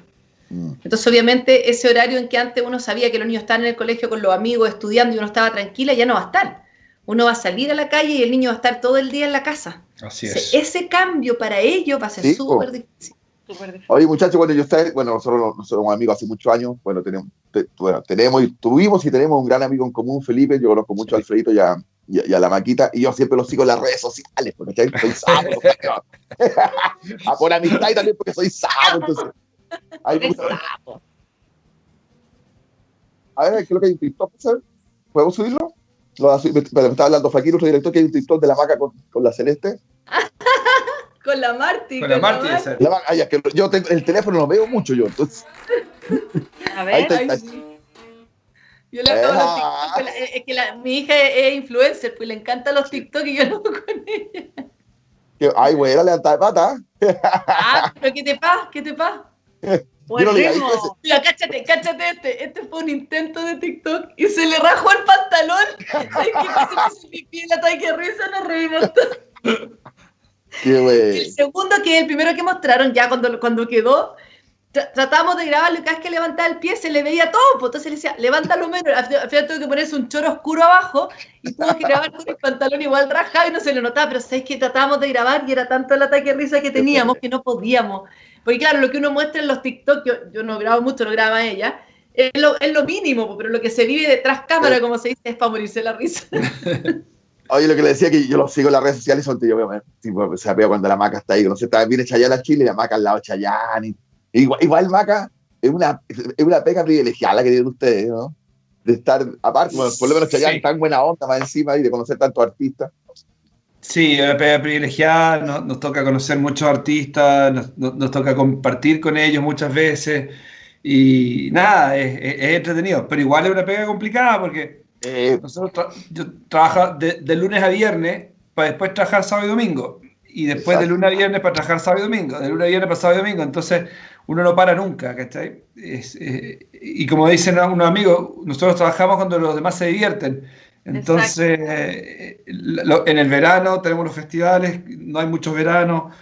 Speaker 1: Mm.
Speaker 3: Entonces, obviamente, ese horario en que antes uno sabía que los niños estaban en el colegio con los amigos estudiando y uno estaba tranquila, ya no va a estar. Uno va a salir a la calle y el niño va a estar todo el día en la casa.
Speaker 4: Así
Speaker 3: O
Speaker 4: es.
Speaker 3: sea, ese cambio para ellos va a ser súper difícil.
Speaker 1: Oye, muchachos, bueno, yo ustedes, bueno, nosotros, nosotros somos amigos hace muchos años, bueno, tenemos, te- bueno, tenemos y tuvimos y tenemos un gran amigo en común, Felipe, yo conozco mucho a Alfredito y a, y a- y a la Maquita, y yo siempre los sigo en las redes sociales, porque ¿cachai? soy a por amistad y también porque soy sapo, entonces. Hay mucho- A ver, creo que hay un TikTok. ¿Podemos subirlo? Lo va a subir- me, me estaba hablando Flaquito, otro director, que hay un TikTok de la maca con, con la celeste.
Speaker 3: Con la Marti.
Speaker 4: Con la Marti.
Speaker 1: La ah, ya, que yo tengo, el teléfono lo veo mucho yo, entonces.
Speaker 2: A
Speaker 1: Ahí
Speaker 2: ver.
Speaker 1: está.
Speaker 3: Ay, sí. Yo le hago los
Speaker 1: Ah.
Speaker 3: TikTok, la- es que la- mi hija es, influencer, pues le encantan los TikTok y yo lo hago con ella.
Speaker 1: Ay, güey, levanta de pata.
Speaker 3: Ah, pero ¿qué te pasa? ¿Qué te pasa?
Speaker 1: Yo no le diga,
Speaker 2: Volvemos.
Speaker 1: ¿viste?
Speaker 3: Mira, cáchate, cáchate este. Este fue un intento de TikTok y se le rajó el pantalón. Ay, que se puso pipí en la talla que risa, nos reímos todos.
Speaker 1: Qué.
Speaker 3: El segundo, que es el primero que mostraron, ya cuando, cuando quedó, tra- tratamos de grabarlo y cada vez que levantaba el pie se le veía todo, pues entonces le decía, levántalo menos, al final al final tuvo que ponerse un choro oscuro abajo y tuvo que grabar con el pantalón igual rajado y no se le notaba, pero sabéis que tratábamos de grabar y era tanto el ataque de risa que teníamos que no podíamos. Porque claro, lo que uno muestra en los TikTok, yo, yo no grabo mucho, lo graba ella, es lo, es lo mínimo, pues, pero lo que se vive detrás cámara, como se dice, es para morirse la risa.
Speaker 1: Oye, lo que le decía que yo lo sigo en las redes sociales, son yo, tipo, se veo cuando la maca está ahí, no sé, está, viene Chayanne a Chile y la maca al lado de Chayanne. y- igual, igual maca es una, es una pega privilegiada que tienen ustedes, ¿no? De estar, aparte, bueno, por lo menos Chayanne
Speaker 4: Sí.
Speaker 1: tan buena onda más encima y de conocer tantos artistas.
Speaker 4: Sí, una pega privilegiada, nos, nos toca conocer muchos artistas, nos, nos- nos toca compartir con ellos muchas veces Y nada, es, es- es entretenido, pero igual es una pega complicada porque
Speaker 1: Eh,
Speaker 4: nosotros tra- yo trabajo de, de lunes a viernes para después trabajar sábado y domingo. Y después de lunes a viernes para trabajar sábado y domingo. De lunes a viernes para sábado y domingo. Entonces uno no para nunca, ¿cachai? Es, eh, y como dicen unos amigos, nosotros trabajamos cuando los demás se divierten. Entonces, eh, lo- en el verano tenemos los festivales, no hay muchos veranos.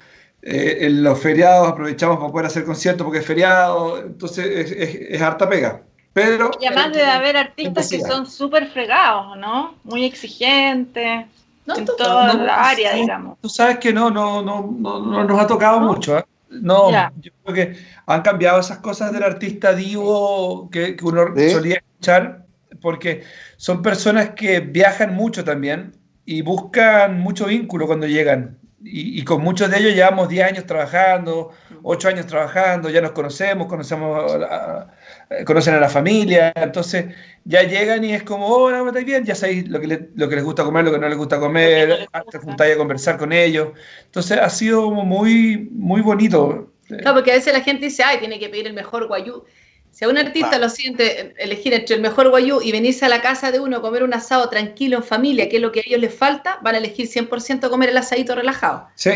Speaker 4: eh, en los feriados aprovechamos para poder hacer conciertos porque es feriado. Entonces es, es- es harta pega. Pero,
Speaker 2: Y además debe haber artistas que son súper fregados, ¿no? Muy exigentes
Speaker 3: No,
Speaker 2: en toda
Speaker 4: no,
Speaker 2: la área,
Speaker 4: sí.
Speaker 2: digamos.
Speaker 4: Tú sabes que no, no, no, no, no nos ha tocado
Speaker 2: ¿No?
Speaker 4: mucho. ¿eh? No,
Speaker 2: Ya.
Speaker 4: yo creo que han cambiado esas cosas del artista divo que, que uno
Speaker 1: ¿Sí?
Speaker 4: solía escuchar, porque son personas que viajan mucho también y buscan mucho vínculo cuando llegan. Y, y con muchos de ellos llevamos 10 años trabajando, 8 años trabajando, ya nos conocemos, conocemos a eh, conocen a la familia, entonces ya llegan y es como, hola, ¿cómo estáis bien? Ya sabéis lo que, le- lo que les gusta comer, lo que no les gusta comer,
Speaker 2: no
Speaker 4: te juntáis a conversar con ellos. Entonces ha sido muy, muy bonito.
Speaker 3: Claro, porque a veces la gente dice, ay, tiene que pedir el mejor guayú. Si a un artista
Speaker 1: Claro.
Speaker 3: lo siente elegir entre el mejor guayú y venirse a la casa de uno a comer un asado tranquilo en familia, que es lo que a ellos les falta, van a elegir 100% comer el asadito relajado.
Speaker 4: Sí,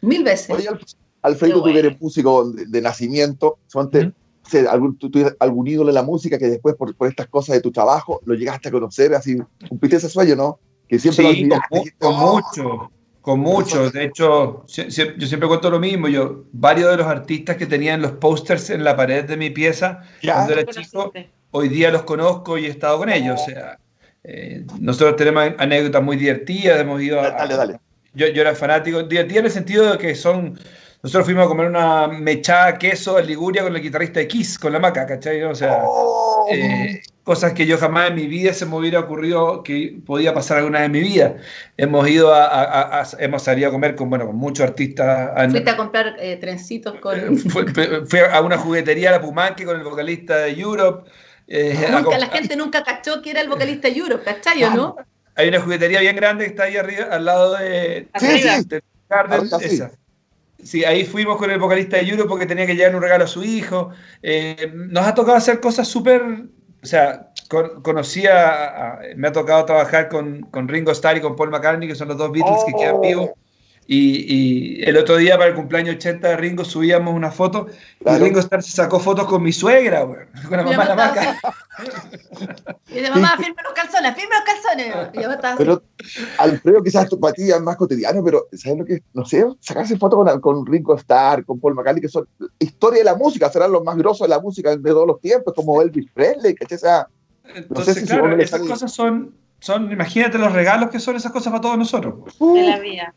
Speaker 3: Mil veces.
Speaker 1: Oye, Al- Alfredo,
Speaker 3: Qué
Speaker 1: tú que
Speaker 3: bueno.
Speaker 1: eres músico de, de nacimiento, ¿sonte,
Speaker 4: Ujú.
Speaker 1: Sé, algún, tú, tú- algún ídolo en la música que después, por, por estas cosas de tu trabajo, lo llegaste a conocer, así, cumpliste ese sueño, ¿no? Que siempre lo
Speaker 4: sí, con,
Speaker 1: dijiste,
Speaker 4: con
Speaker 1: "Oh".
Speaker 4: mucho, con mucho. De hecho, yo siempre cuento lo mismo. Yo, varios de los artistas que tenían los pósters en la pared de mi pieza,
Speaker 1: Ya.
Speaker 4: cuando era
Speaker 2: ¿Lo
Speaker 4: chico, hoy día los conozco y he estado con ellos. O sea, eh, nosotros tenemos anécdotas muy divertidas, hemos ido a,
Speaker 1: Dale, dale.
Speaker 4: Yo, yo era fanático, divertido en el sentido de que son. Nosotros fuimos a comer una mechada queso en Liguria con el guitarrista de Kiss, con la maca, ¿cachai? O sea,
Speaker 1: Oh.
Speaker 4: eh, cosas que yo jamás en mi vida se me hubiera ocurrido que podía pasar alguna vez en mi vida. Hemos ido a, a- a- a- hemos salido a comer con, bueno, con muchos artistas.
Speaker 3: Fuiste a comprar eh, trencitos con...
Speaker 4: eh, fui a una juguetería a la Pumanque con el vocalista de Europe. eh,
Speaker 3: Nunca,
Speaker 4: comp-
Speaker 3: la gente nunca cachó que era el vocalista Europe, ¿cachai o no?
Speaker 4: Hay una juguetería bien grande que está ahí arriba, al lado de,
Speaker 1: Sí,
Speaker 2: Arriba.
Speaker 1: sí.
Speaker 4: de Garden,
Speaker 1: Arriba, sí.
Speaker 4: esa. Sí, ahí fuimos con el vocalista de Europe porque tenía que llevar un regalo a su hijo. Eh, nos ha tocado hacer cosas súper. O sea, con- conocí a, a- Me ha tocado trabajar con, con Ringo Starr y con Paul McCartney, que son los dos Beatles que quedan
Speaker 1: Oh.
Speaker 4: vivos. Y, y el otro día, para el cumpleaños 80 de Ringo, subíamos una foto.
Speaker 1: Claro.
Speaker 4: Y Ringo Starr se sacó fotos con mi suegra, güey, con la mamá de la maca.
Speaker 3: Y dice, mamá, firme los calzones, firme los calzones. Y yo estaba.
Speaker 1: Pero, Alfredo, quizás tu para ti es más cotidiano, pero ¿sabes lo que? No sé, sacarse fotos con, con Ringo Starr, con Paul McCartney, que son historia de la música, serán los más grosos de la música de todos los tiempos, como Elvis Presley, ¿cachai? O sea,
Speaker 4: Entonces,
Speaker 1: si
Speaker 4: claro, esas cosas son, son. Imagínate los regalos que son esas cosas para todos nosotros. pues.
Speaker 2: de la vida.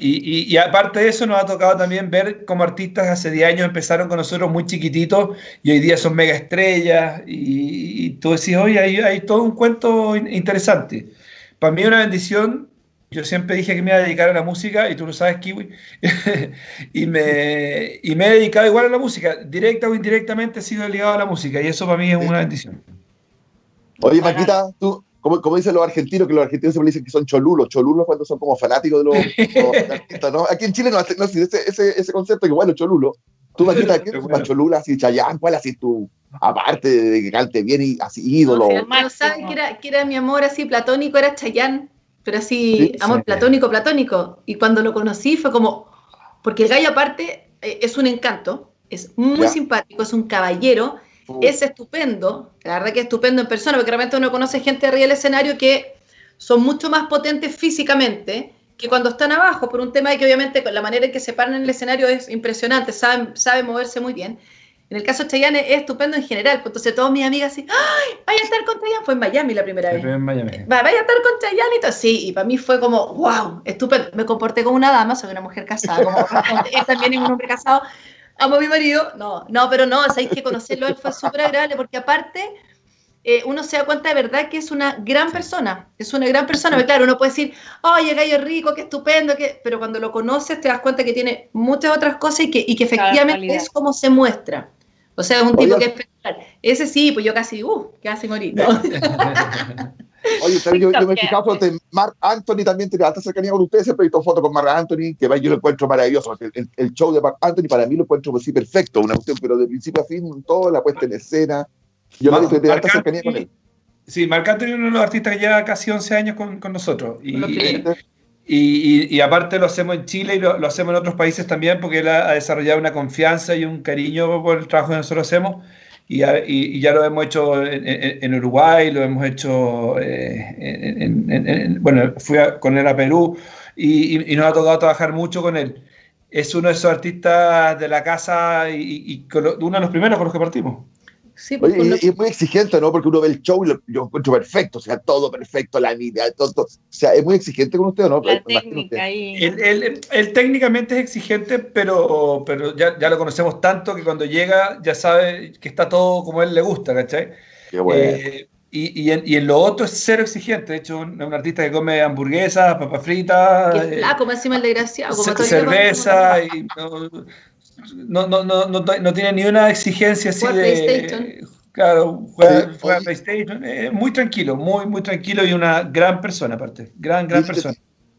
Speaker 4: Y, y- y aparte de eso, nos ha tocado también ver cómo artistas hace 10 años empezaron con nosotros muy chiquititos y hoy día son mega estrellas. Y, y tú decís, oye, hay, hay todo un cuento in- interesante. Para mí, una bendición. Yo siempre dije que me iba a dedicar a la música, y tú lo sabes, Kiwi. y, me, y me he dedicado igual a la música. Directa o indirectamente he sido ligado a la música, y eso para mí es una bendición.
Speaker 1: Oye, Maquita, tú, como, como dicen los argentinos, que los argentinos siempre dicen que son cholulos, cholulos cuando son como fanáticos de los, los artistas, ¿no? Aquí en Chile no, no ese, ese, ese concepto que bueno, cholulo. Tú, Maquita, ¿qué es
Speaker 4: Bueno.
Speaker 1: más cholula? Así, Chayanne, ¿cuál así tú? Aparte de que cante bien y así
Speaker 3: No,
Speaker 1: ídolo.
Speaker 3: si Alfredo sabe que era, que era mi amor así platónico, era Chayanne, pero así,
Speaker 1: Sí,
Speaker 3: amor
Speaker 4: sí.
Speaker 3: platónico, platónico. Y cuando lo conocí fue como, porque el gallo aparte eh, es un encanto, es muy
Speaker 1: Ya.
Speaker 3: simpático, es un caballero, es estupendo, la verdad que es estupendo en persona, porque realmente uno conoce gente arriba del escenario que son mucho más potentes físicamente que cuando están abajo, por un tema de que obviamente con la manera en que se paran en el escenario es impresionante, saben, saben moverse muy bien. En el caso de Chayanne es estupendo en general, pues entonces todas mis amigas así, ¡ay! Vaya a estar con Chayanne, fue en Miami la primera vez.
Speaker 4: En Miami.
Speaker 3: Va- Vaya a estar con Chayanne y todo. Sí, y para mí fue como, wow, estupendo. Me comporté como una dama, soy una mujer casada, como él también es un hombre casado. Amo a mi marido. No, no, pero no, sabéis que conocerlo a él fue súper agradable porque aparte eh, uno se da cuenta de verdad que es una gran persona. Es una gran persona. Pero claro, uno puede decir, oye, gallo es rico, qué estupendo, que... pero cuando lo conoces te das cuenta que tiene muchas otras cosas y que, y que efectivamente es como se muestra. O sea, es un tipo
Speaker 1: Oye,
Speaker 3: que es especial. Ese sí, pues yo casi, uh, casi morí. ¿no?
Speaker 1: Oye, yo, yo, me he fijado que Mark Anthony también tiene alta cercanía con ustedes, siempre he visto fotos con Mark Anthony, que yo lo encuentro maravilloso. El, el, show de Mark Anthony para mí lo encuentro así perfecto, una cuestión, pero de principio a fin, toda la puesta en escena. Yo
Speaker 4: Mark,
Speaker 1: he visto alta cercanía con él.
Speaker 4: Sí, Marc Anthony es uno de los artistas que lleva casi 11 años con, con nosotros. Y, y, y, y, aparte lo hacemos en Chile y lo, lo, hacemos en otros países también porque él ha, ha, desarrollado una confianza y un cariño por el trabajo que nosotros hacemos. Y, y ya lo hemos hecho en, en, en, Uruguay, lo hemos hecho, eh, en, bueno, fui a, con él a Perú y, nos ha tocado trabajar mucho con él. Es uno de esos artistas de la casa y, uno de los primeros con los que partimos.
Speaker 1: Sí, pues, Oye, y, es muy exigente, ¿no? Porque uno ve el show y lo, yo encuentro perfecto, o sea, todo perfecto, la línea, todo, todo, O sea, es muy exigente con usted, ¿no?
Speaker 2: La técnica ahí.
Speaker 4: Él, él, él, técnicamente es exigente, pero, pero ya, ya, lo conocemos tanto que cuando llega ya sabe que está todo como a él le gusta, ¿cachai?
Speaker 1: Qué bueno.
Speaker 4: Eh, y, y, en, y, en, lo otro es cero exigente. De hecho, un, un artista que come hamburguesas, papas fritas.
Speaker 3: Qué flaco, me encima el desgraciado.
Speaker 4: Como cerveza. Y no, no, no, no, no, tiene ni una exigencia así de. Claro, juega, sí, juega PlayStation. Eh, muy tranquilo, muy, muy tranquilo y una gran persona, aparte. Gran, gran persona.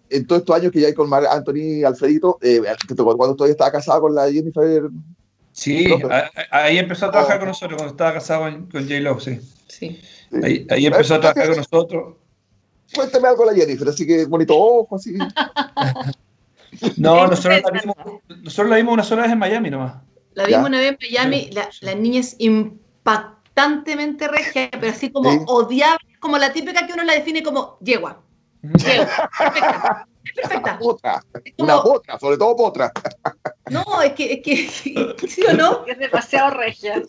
Speaker 1: En todos estos años que ya hay con Mar Anthony Alfredito, eh, cuando todavía estaba casado con la Jennifer.
Speaker 4: Sí, ahí empezó a trabajar oh. con nosotros, cuando estaba casado con, con J-Lo, sí.
Speaker 3: sí.
Speaker 4: Ahí, ahí empezó a trabajar con nosotros.
Speaker 1: Cuéntame algo de la Jennifer, así que bonito ojo, así.
Speaker 4: no, nosotros la, vimos, nosotros la vimos una sola vez en Miami nomás.
Speaker 3: La vimos ¿Ya? una vez en Miami, la, la niña es impactantemente regia, pero así como ¿Sí? odiable, como la típica que uno la define como yegua. Yegua, perfecta. Perfecta.
Speaker 1: Una potra, como... una potra, sobre todo potra.
Speaker 3: No, es que, es que, ¿sí o no?
Speaker 2: Es demasiado regia.
Speaker 3: Es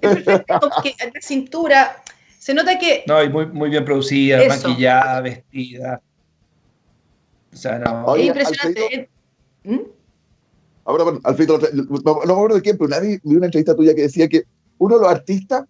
Speaker 3: perfecta, como que la cintura, se nota que...
Speaker 4: No, y muy, muy bien producida, Eso. maquillada, vestida. O sea, no.
Speaker 3: Oye, es impresionante.
Speaker 1: ¿Mm? Ahora, bueno, Alfredo, no, no me acuerdo de quién, pero una vez vi una entrevista tuya que decía que uno de los artistas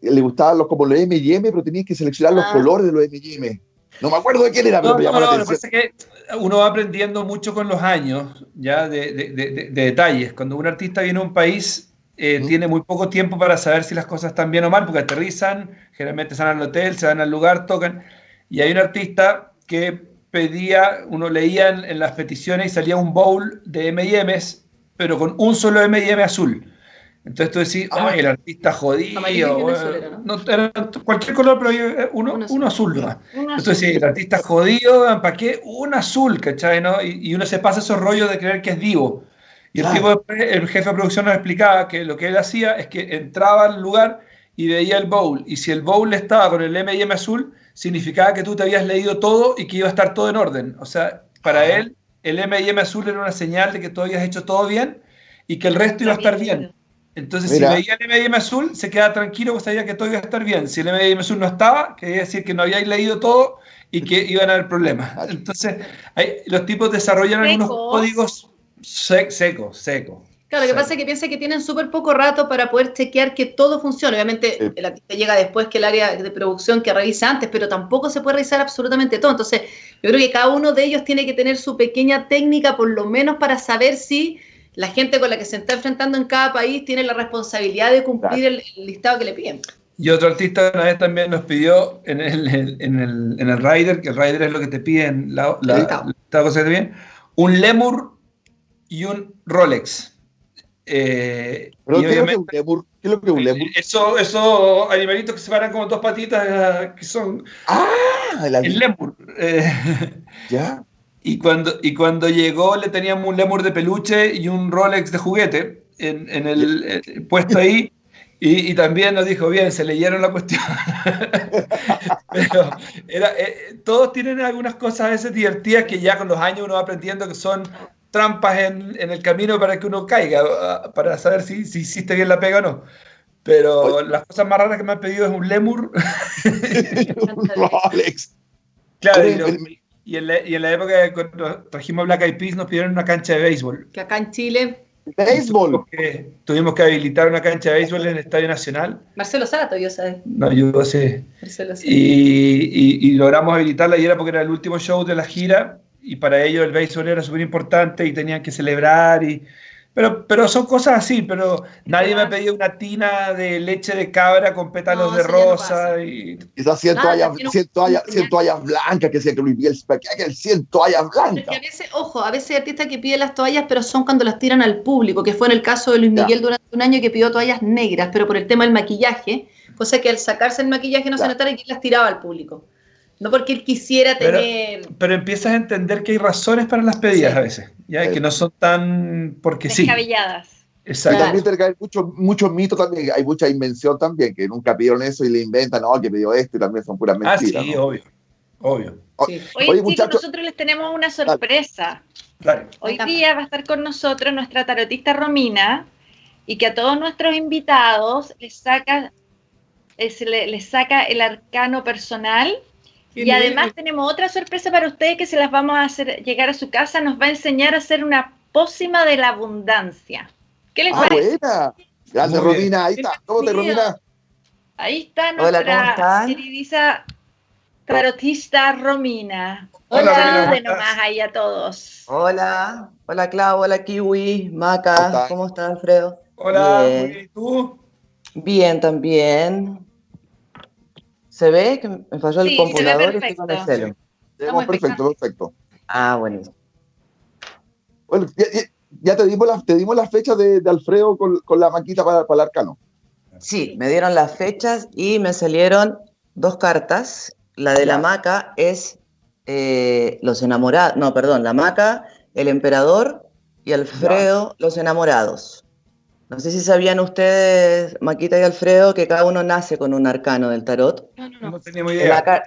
Speaker 1: le gustaban los como los M&M, pero tenías que seleccionar ah. los colores de los M&M. No me acuerdo de quién era, pero
Speaker 4: no,
Speaker 1: me llamó
Speaker 4: no,
Speaker 1: la
Speaker 4: no,
Speaker 1: atención.
Speaker 4: Lo que pasa es que uno va aprendiendo mucho con los años, ya, de, de, de, de detalles. Cuando un artista viene a un país, eh, ¿Mm? tiene muy poco tiempo para saber si las cosas están bien o mal, porque aterrizan, generalmente se van al hotel, se van al lugar, tocan. Y hay un artista que pedía, uno leía en, en las peticiones y salía un bowl de M&M's, pero con un solo M&M azul. Entonces tú decís,
Speaker 3: Ah,
Speaker 4: ay, el artista jodido. Bueno,
Speaker 3: ¿no?
Speaker 4: era cualquier color, pero hay uno,
Speaker 3: Un azul.
Speaker 4: uno azul. nomás.
Speaker 2: Un
Speaker 4: Entonces sí, el artista jodido, ¿para qué? Un azul, ¿cachai? ¿no? Y, y uno se pasa esos rollos de creer que es divo. Y el tipo, después, el jefe de producción nos explicaba que lo que él hacía es que entraba al lugar y veía el bowl. Y si el bowl estaba con el M&M azul, significaba que tú te habías leído todo y que iba a estar todo en orden. O sea, para
Speaker 1: Ajá.
Speaker 4: él, el M&M azul era una señal de que tú habías hecho todo bien y que el resto iba a estar bien. Entonces,
Speaker 1: Mira.
Speaker 4: si veía el M&M azul, se quedaba tranquilo, pues sabía que todo iba a estar bien. Si el M&M azul no estaba, quería decir que no habíais leído todo y que iban a haber problemas. Entonces, hay- los tipos desarrollan algunos
Speaker 2: Secos.
Speaker 4: códigos sec- secos, secos.
Speaker 3: Claro, lo que
Speaker 4: Sí.
Speaker 3: pasa es que piensa que tienen súper poco rato para poder chequear que todo funcione. Obviamente
Speaker 1: Sí.
Speaker 3: el artista llega después que el área de producción que revisa antes, pero tampoco se puede revisar absolutamente todo. Entonces, yo creo que cada uno de ellos tiene que tener su pequeña técnica, por lo menos para saber si la gente con la que se está enfrentando en cada país tiene la responsabilidad de cumplir el, el listado que le piden.
Speaker 4: Y otro artista una vez también nos pidió en el, en el, en el rider, que el rider es lo que te piden, la, la, la- la cosa que te piden, un lemur y un Rolex. Eh,
Speaker 1: Pero, ¿qué, es lo que un? ¿Qué es lo que un lemur?
Speaker 4: Eso, esos animalitos que se paran como dos patitas, que son
Speaker 1: Ah, el,
Speaker 4: el lemur. Eh,
Speaker 1: ya.
Speaker 4: y, cuando, y cuando llegó le teníamos un lemur de peluche y un Rolex de juguete en, en el, eh, puesto ahí. Y, y también nos dijo, bien, se leyeron la cuestión. Pero era, eh, todos tienen algunas cosas a veces divertidas que ya con los años uno va aprendiendo que son trampas en, en el camino para que uno caiga, ah, para saber si, si hiciste bien la pega o no. Pero
Speaker 1: Oye.
Speaker 4: las cosas más raras que me han pedido es un lemur.
Speaker 1: un Rolex.
Speaker 4: claro, y, y en la, y en la época que cuando trajimos Black Eyed Peas nos pidieron una cancha de béisbol.
Speaker 3: Que acá en Chile,
Speaker 1: Béisbol.
Speaker 4: Porque tuvimos que habilitar una cancha de béisbol en el Estadio Nacional.
Speaker 3: Marcelo Sato, yo sabes.
Speaker 4: Nos ayudó, sí.
Speaker 3: Marcelo Sato.
Speaker 4: Y, y- y logramos habilitarla y era porque era el último show de la gira y para ellos el béisbol era súper importante y tenían que celebrar y Pero, pero son cosas así, pero nadie me ha pedido una tina de leche de cabra con pétalos
Speaker 3: No,
Speaker 4: de
Speaker 3: no
Speaker 4: rosa y...
Speaker 1: Quizás 100
Speaker 3: Nada,
Speaker 1: toallas,
Speaker 3: tiene un-
Speaker 1: 100 toallas,
Speaker 3: tenía-
Speaker 1: 100 toallas blancas que decía que Luis Miguel, ¿para qué hay que 100 toallas
Speaker 3: Porque
Speaker 1: blancas?
Speaker 3: a veces, ojo, a veces hay artistas que piden las toallas, pero son cuando las tiran al público, que fue en el caso de Luis
Speaker 1: Ya.
Speaker 3: Miguel durante un año que pidió toallas negras, pero por el tema del maquillaje, cosa que al sacarse el maquillaje no se
Speaker 1: Ya.
Speaker 3: notara que las tiraba al público. No porque él quisiera
Speaker 4: Pero-
Speaker 3: tener.
Speaker 4: Pero empiezas a entender que hay razones para las pedidas
Speaker 3: Sí.
Speaker 4: a veces, ya
Speaker 1: Sí.
Speaker 4: que no son tan porque sí.
Speaker 2: Descabelladas.
Speaker 4: Exacto.
Speaker 1: También tiene que haber mucho, mucho mito también, hay mucha invención también, que nunca pidieron eso y le inventan, no, que pidió esto y también son puras
Speaker 4: Ah,
Speaker 1: mentiras.
Speaker 4: sí,
Speaker 1: ¿no?
Speaker 4: obvio. Obvio.
Speaker 3: Sí.
Speaker 2: Oye,
Speaker 1: Oye,
Speaker 2: chicos, nosotros les tenemos una sorpresa.
Speaker 4: Dale.
Speaker 2: Hoy
Speaker 3: encanta.
Speaker 2: día va a estar con nosotros nuestra tarotista Romina y que a todos nuestros invitados les saca, le- les saca el arcano personal. Y además tenemos otra sorpresa para ustedes que se las vamos a hacer llegar a su casa. Nos va a enseñar a hacer una pócima de la abundancia. ¿Qué les
Speaker 1: Ah,
Speaker 2: parece?
Speaker 1: buena. Gracias,
Speaker 4: Muy bien.
Speaker 1: Romina, ahí está. ¿Cómo te. Romina?
Speaker 2: Ahí está
Speaker 5: Hola, ¿cómo
Speaker 2: nuestra queridísima tarotista Romina.
Speaker 4: Hola, ¿cómo estás?
Speaker 2: nomás ahí a todos.
Speaker 5: Hola, hola Clau, hola Kiwi,
Speaker 1: ¿Cómo
Speaker 5: Maca,
Speaker 1: estás?
Speaker 5: ¿cómo estás Alfredo?
Speaker 4: Hola,
Speaker 5: bien,
Speaker 4: ¿y tú?
Speaker 5: Bien también. ¿Se ve que me falló el
Speaker 2: Sí, se ve
Speaker 5: computador y estoy con el
Speaker 2: perfecto.
Speaker 5: celo?
Speaker 3: Estamos
Speaker 1: perfecto, perfecto.
Speaker 5: Ah, buenísimo.
Speaker 1: Bueno, ya, ya- ya te dimos la, te dimos la fecha de, de Alfredo con, con la maquita para, para el arcano.
Speaker 5: Sí, me dieron las fechas y me salieron dos cartas. La de la. Maca es eh, los enamorados, no, perdón, la Maca, el emperador y Alfredo, los enamorados. No sé si sabían ustedes, Maquita y Alfredo, que cada uno nace con un arcano del tarot.
Speaker 3: No, no, no.
Speaker 4: No teníamos idea.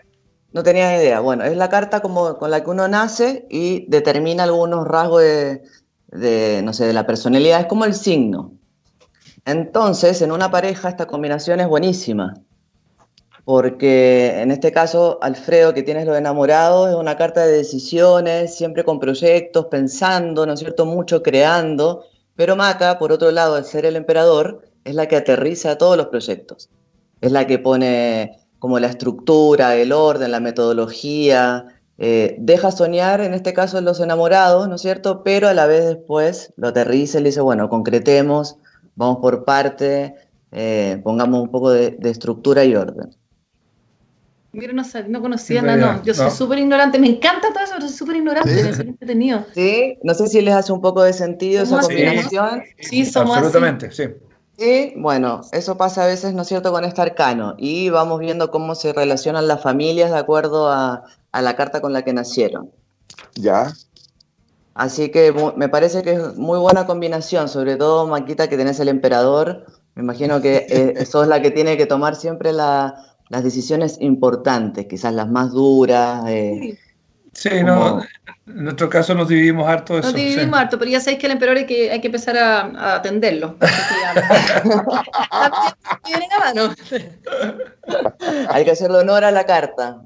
Speaker 5: no tenías idea. Bueno, es la carta como con la que uno nace y determina algunos rasgos de, de, no sé, de la personalidad. Es como el signo. Entonces, en una pareja esta combinación es buenísima. Porque en este caso, Alfredo, que tienes los enamorados, es una carta de decisiones, siempre con proyectos, pensando, ¿no es cierto? Mucho creando. Pero Maca, por otro lado, al ser el emperador, es la que aterriza todos los proyectos. Es la que pone como la estructura, el orden, la metodología, eh, deja soñar, en este caso, los enamorados, ¿no es cierto? Pero a la vez después lo aterriza y le dice, bueno, concretemos, vamos por parte, eh, pongamos un poco de, de estructura y orden.
Speaker 3: Mira, no, no conocía nada, no. Yo soy
Speaker 4: no.
Speaker 3: súper ignorante. Me encanta todo eso, pero soy súper ignorante.
Speaker 1: Sí.
Speaker 3: Me entretenido.
Speaker 5: ¿Sí? No sé si les hace un poco de sentido esa
Speaker 3: ¿Cómo
Speaker 4: así?
Speaker 5: combinación.
Speaker 3: Sí, somos así.
Speaker 4: Absolutamente, sí.
Speaker 5: Y bueno, eso pasa a veces, ¿no es cierto?, con este arcano. Y vamos viendo cómo se relacionan las familias de acuerdo a, a la carta con la que nacieron.
Speaker 1: Ya.
Speaker 5: Así que me parece que es muy buena combinación, sobre todo Maquita que tenés el emperador. Me imagino que eh, sos la que tiene que tomar siempre la- las decisiones importantes, quizás las más duras. eh,
Speaker 4: Sí,
Speaker 5: Como-
Speaker 4: no, en nuestro caso nos dividimos harto de eso.
Speaker 3: Nos
Speaker 4: sí.
Speaker 3: dividimos harto, pero ya sabéis que el emperador hay que, hay que empezar a, a atenderlo.
Speaker 5: Hay que hacerle honor a la carta.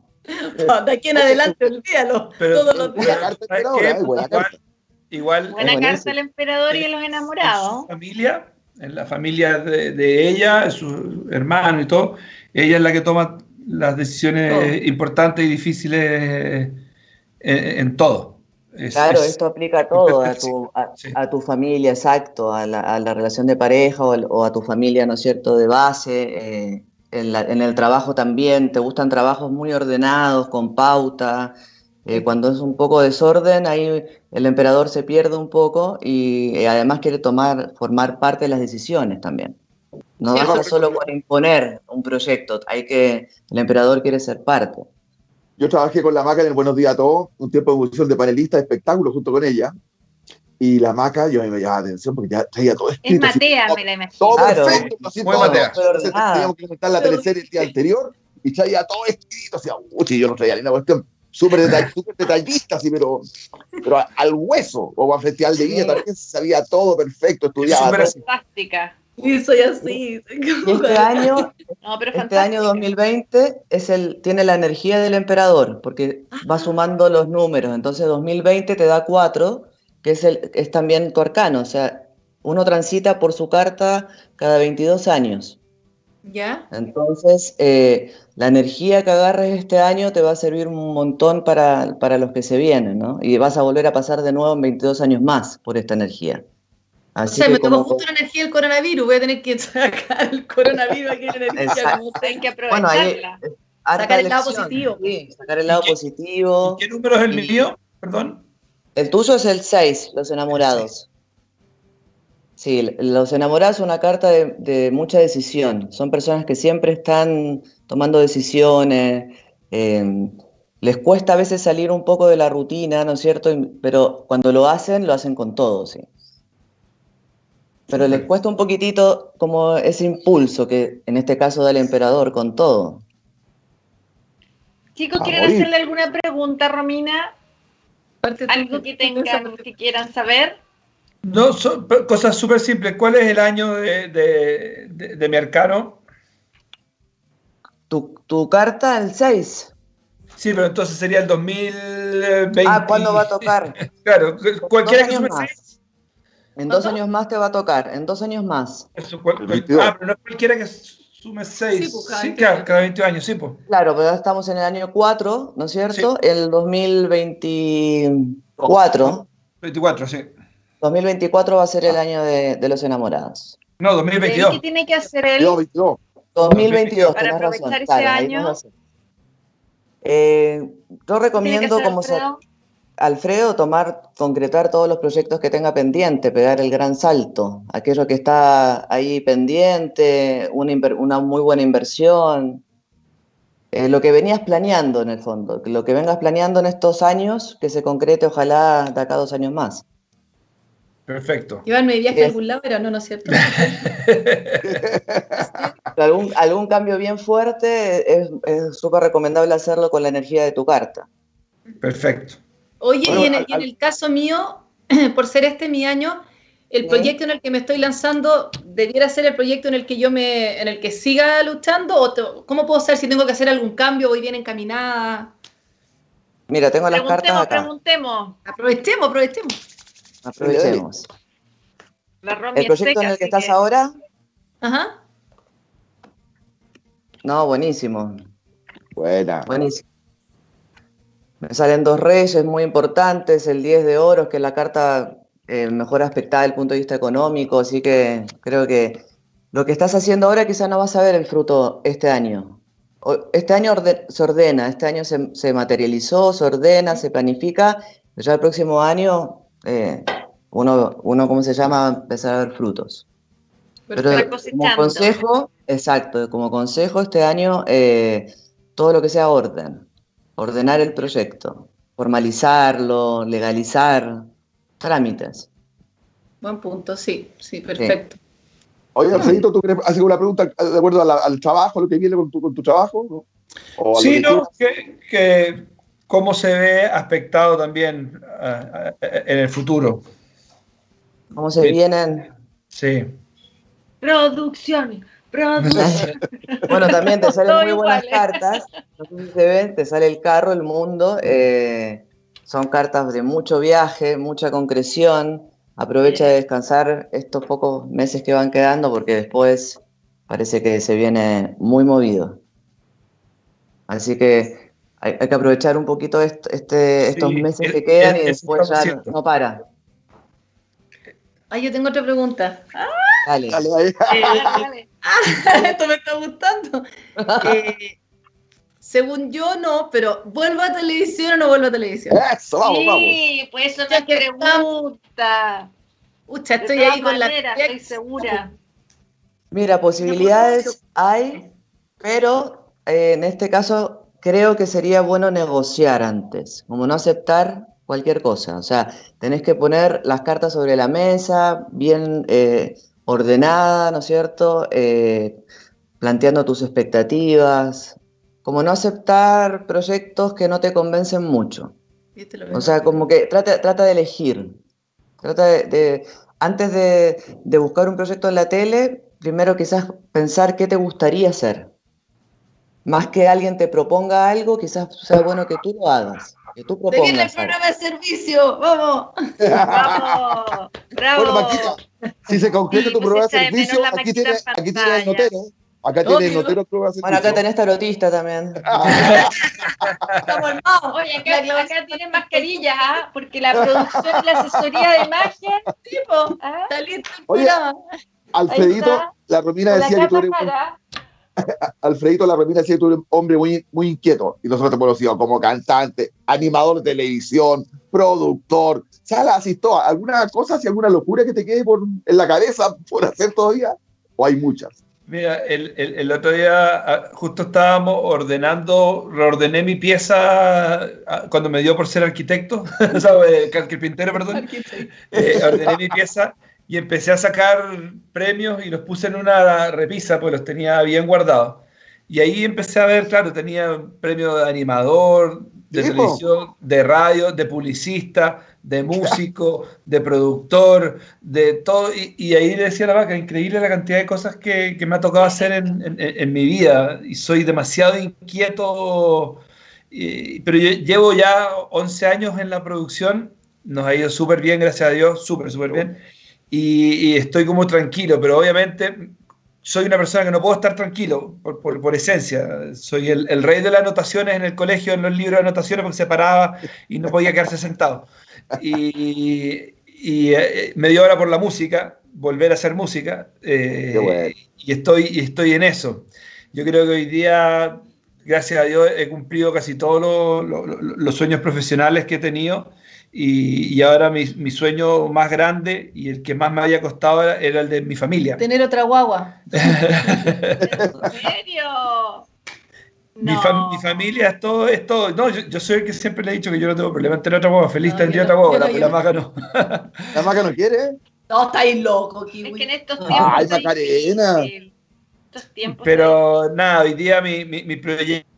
Speaker 3: De aquí en adelante, olvídalo.
Speaker 4: Pero-
Speaker 3: Todos los
Speaker 1: Buena
Speaker 3: días.
Speaker 1: eh, buena
Speaker 4: Igual,
Speaker 1: carta.
Speaker 4: igual
Speaker 2: Buena carta del emperador y de los
Speaker 4: en
Speaker 2: enamorados.
Speaker 4: su familia, en la familia de, de ella, su hermano y todo, ella es la que toma las decisiones
Speaker 3: Todo.
Speaker 4: importantes y difíciles en, en todo. Es-
Speaker 5: Claro,
Speaker 4: es-
Speaker 5: esto aplica a todo, a tu, a,
Speaker 4: sí.
Speaker 5: a tu familia, exacto, a la, a la relación de pareja o, a tu familia, ¿no es cierto?, de base, eh, en, la- en el trabajo también, te gustan trabajos muy ordenados, con pauta, eh, cuando es un poco desorden, ahí el emperador se pierde un poco y eh, además quiere tomar, formar parte de las decisiones también. No
Speaker 1: Sí,
Speaker 5: basta solo con imponer un proyecto, hay que, el emperador quiere ser parte.
Speaker 1: Yo trabajé con la Maca en el Buenos Días a Todos, un tiempo de función de panelista de espectáculos junto con ella. Y la Maca, yo a mí me llamaba la atención porque ya traía todo
Speaker 2: Es
Speaker 1: escrito. así,
Speaker 2: Matea, me la imagino.
Speaker 1: Todo
Speaker 5: Claro.
Speaker 1: perfecto, así
Speaker 4: Muy
Speaker 1: todo.
Speaker 4: Matea.
Speaker 1: Entonces, teníamos que comentar la teleserie el día anterior y traía todo escrito, así, uy, yo no traía ni una cuestión súper detall- súper detallista, así, pero, pero al hueso. O a Festival de Viña
Speaker 5: Sí.
Speaker 1: también sabía todo perfecto, estudiaba.
Speaker 4: súper.
Speaker 2: Fantástica.
Speaker 3: Sí, soy así.
Speaker 5: Y este año
Speaker 2: No, pero
Speaker 5: Este año
Speaker 2: fantástica.
Speaker 5: 2020 es el, tiene la energía del emperador, porque va sumando los números. Entonces 2020 te da 4, que es, el, es también tu arcano. O sea, uno transita por su carta cada 22 años.
Speaker 3: ¿Ya?
Speaker 5: Entonces, eh, la energía que agarres este año te va a servir un montón para, para los que se vienen, ¿no? Y vas a volver a pasar de nuevo en 22 años más por esta energía.
Speaker 3: Así o sea, me tomó justo la energía del coronavirus, voy a tener que sacar el coronavirus aquí en energía. Como hay que aprovecharla. sacar el lado positivo.
Speaker 5: Sí, sacar el lado positivo.
Speaker 4: ¿Qué número es el mío? Perdón.
Speaker 5: El tuyo es el 6, los enamorados. Sí, los enamorados es una carta de, mucha decisión. Son personas que siempre están tomando decisiones. Eh, les cuesta a veces salir un poco de la rutina, ¿no es cierto? Pero cuando lo hacen, lo hacen con todo, sí. Pero les cuesta un poquitito como ese impulso que en este caso da el emperador con todo.
Speaker 2: Chicos, ¿quieren hacerle alguna pregunta, Romina? ¿Algo que tengan, que quieran saber?
Speaker 4: No, cosas súper simples. ¿Cuál es el año de, de, mi arcano?
Speaker 5: Tu, tu, carta, el 6.
Speaker 4: Sí, pero entonces sería el 2020.
Speaker 5: Ah, ¿cuándo va a tocar?
Speaker 4: claro, cualquiera que sume 6.
Speaker 5: En dos años más te va a tocar, en dos años más.
Speaker 4: ah, pero no cualquiera que sume 6. Pues, sí, claro, cada 20 años, sí, pues.
Speaker 5: Claro, pero ya estamos en el año 4, ¿no es cierto? El 2024.
Speaker 4: 24, sí.
Speaker 5: 2024 va a ser el año de, de los enamorados.
Speaker 4: No, 2022.
Speaker 2: ¿Qué tiene que hacer él?
Speaker 5: 2022,
Speaker 2: para aprovechar ese año.
Speaker 5: Eh, yo recomiendo como Alfredo? Alfredo tomar, concretar todos los proyectos que tenga pendiente, pegar el gran salto, aquello que está ahí pendiente, una, una muy buena inversión, eh, lo que venías planeando en el fondo, lo que vengas planeando en estos años, que se concrete ojalá de acá dos años más.
Speaker 4: Perfecto.
Speaker 3: Llevarme de viaje a algún lado, pero no, no es cierto.
Speaker 5: algún, algún cambio bien fuerte es súper recomendable hacerlo con la energía de tu carta.
Speaker 4: Perfecto.
Speaker 3: Oye, y, en el, caso mío, por ser este mi año, el proyecto en el que me estoy lanzando debiera ser el proyecto en el que yo me, en el que siga luchando, o cómo puedo saber si tengo que hacer algún cambio, voy bien encaminada.
Speaker 5: Mira, tengo las cartas acá.
Speaker 2: Preguntemos.
Speaker 3: Aprovechemos, aprovechemos.
Speaker 5: Aprovechemos. ¿El proyecto en el que estás ahora?
Speaker 3: Ajá.
Speaker 5: No, buenísimo.
Speaker 1: Buena.
Speaker 5: Buenísimo. Me salen dos reyes muy importantes, el 10 de oros, que es la carta eh, mejor aspectada desde el punto de vista económico, así que creo que lo que estás haciendo ahora quizás no vas a ver el fruto este año. Este año se ordena, este año se, se, materializó, se ordena, se planifica, ya el próximo año eh, uno, uno, ¿cómo se llama?, empezar a ver frutos. Pero, como consejo, exacto, como consejo este año, eh, todo lo que sea orden, ordenar el proyecto, formalizarlo, legalizar, trámites.
Speaker 3: Buen punto, sí, sí, perfecto.
Speaker 1: Oye, Alfredito, ¿tú quieres hacer una pregunta de acuerdo al trabajo, lo que viene con tu, con tu trabajo?
Speaker 4: sí, no, que, que cómo se ve aspectado también uh, en el futuro.
Speaker 5: ¿Cómo se vienen?
Speaker 4: Sí.
Speaker 2: Producción. Producción.
Speaker 5: bueno, también te salen muy buenas cartas. No sé si se ven, te sale el carro, el mundo. Eh, son cartas de mucho viaje, mucha concreción. Aprovecha de descansar estos pocos meses que van quedando porque después parece que se viene muy movido. Así que hay, que aprovechar un poquito este, estos meses que quedan y después ya no, para.
Speaker 3: Ay, yo tengo otra pregunta.
Speaker 5: Dale.
Speaker 1: Dale,
Speaker 3: eh, ah, esto me está gustando. Eh, según yo, no, pero ¿vuelvo a televisión o no vuelvo a televisión?
Speaker 1: Eso, vamos, vamos.
Speaker 2: Sí, pues eso me pregunta.
Speaker 3: Ucha, estoy ahí con la.
Speaker 2: Estoy segura.
Speaker 5: Mira, posibilidades hay, pero eh, en este caso creo que sería bueno negociar antes, como no aceptar cualquier cosa. O sea, tenés que poner las cartas sobre la mesa, bien eh, ordenada, ¿no es cierto? Eh, planteando tus expectativas, como no aceptar proyectos que no te convencen mucho. O sea, como que trata, trata de elegir. Trata de, antes de, de buscar un proyecto en la tele, primero quizás pensar qué te gustaría hacer más que alguien te proponga algo, quizás sea bueno que tú lo hagas. Que tú propongas.
Speaker 3: el programa de servicio, vamos.
Speaker 2: vamos, bravo.
Speaker 1: Bueno, Maquita, si se concreta tu programa de servicio, aquí tienes, aquí tienes el notero. Acá tiene notero que va a hacer
Speaker 5: Bueno, acá tenés tarotista también.
Speaker 3: Estamos armados.
Speaker 2: Oye, acá, acá tienen mascarillas, ¿ah? porque la producción, la asesoría de imagen,
Speaker 3: Tipo,
Speaker 2: ¿ah?
Speaker 3: está listo el
Speaker 1: Oye,
Speaker 3: programa.
Speaker 1: Alfredito, la Romina
Speaker 2: con la
Speaker 1: decía que tú eres un- Alfredito, la Romina decía que tú eres un hombre muy, muy inquieto. Y nosotros te hemos conocido como cantante, animador de televisión, productor. ¿Sabes? Así todo. ¿Alguna cosa, si alguna locura que te quede por, en la cabeza por hacer todavía? ¿O hay muchas?
Speaker 4: Mira, el, el- el otro día ah, justo estábamos ordenando, reordené mi pieza ah, cuando me dio por ser arquitecto, carpintero, perdón. Eh, ordené mi pieza y empecé a sacar premios y los puse en una repisa, pues los tenía bien guardados. Y ahí empecé a ver, claro, tenía premio de animador, de
Speaker 1: Sí, po.
Speaker 4: televisión, de radio, de publicista, de músico, de productor, de todo. Y, y ahí le decía a la vaca, increíble la cantidad de cosas que, que me ha tocado hacer en, en- en mi vida. Y soy demasiado inquieto. y- pero yo llevo ya 11 años en la producción, nos ha ido súper bien, gracias a Dios, súper, súper bien. Y, y estoy como tranquilo, pero obviamente soy una persona que no puedo estar tranquilo por, por- por esencia. Soy el, el rey de las anotaciones en el colegio, en los libros de anotaciones, porque se paraba y no podía quedarse sentado. Y, y, eh, me dio ahora por la música, volver a hacer música, eh,
Speaker 1: bueno.
Speaker 4: y, estoy, y estoy en eso. Yo creo que hoy día, gracias a Dios, he cumplido casi todos los, los- los sueños profesionales que he tenido. Y, y ahora mi, mi sueño más grande y el que más me había costado era, era el de mi familia.
Speaker 3: Tener otra guagua.
Speaker 2: ¿En serio?
Speaker 4: Mi,
Speaker 2: No.
Speaker 4: fam- mi familia es todo, es todo. No, yo, yo soy el que siempre le he dicho que yo no tengo problema en tener otra guagua. Feliz
Speaker 3: No,
Speaker 4: tendría otra guagua, la, la maca no.
Speaker 1: ¿La maca no quiere?
Speaker 3: No, estáis loco,
Speaker 2: Es que en
Speaker 3: Kiwi.
Speaker 2: estos
Speaker 3: Ay,
Speaker 2: tiempos. está
Speaker 1: Macarena.
Speaker 2: Estos tiempos.
Speaker 4: Pero nada, hoy día mi, mi- mi proyecto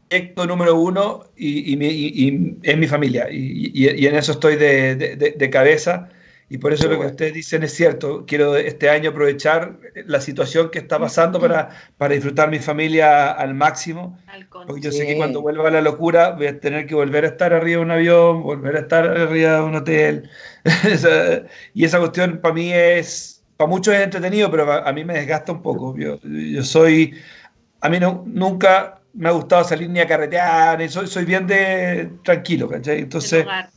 Speaker 4: número uno y, y mi- y- y es mi familia. Y, y- y en eso estoy de, de- de- cabeza. Y por eso lo que ustedes dicen es cierto. Quiero este año aprovechar la situación que está pasando para, para disfrutar mi familia al máximo. Porque yo sé que cuando vuelva a la locura voy a tener que volver a estar arriba de un avión, volver a estar arriba de un hotel. Y esa cuestión para mí es, para muchos es entretenido, pero a, a mí me desgasta un poco. Yo, yo soy, a mí no, nunca me ha gustado salir ni a carretear, ni soy, soy bien de tranquilo, ¿cachai? Entonces,
Speaker 2: hogar.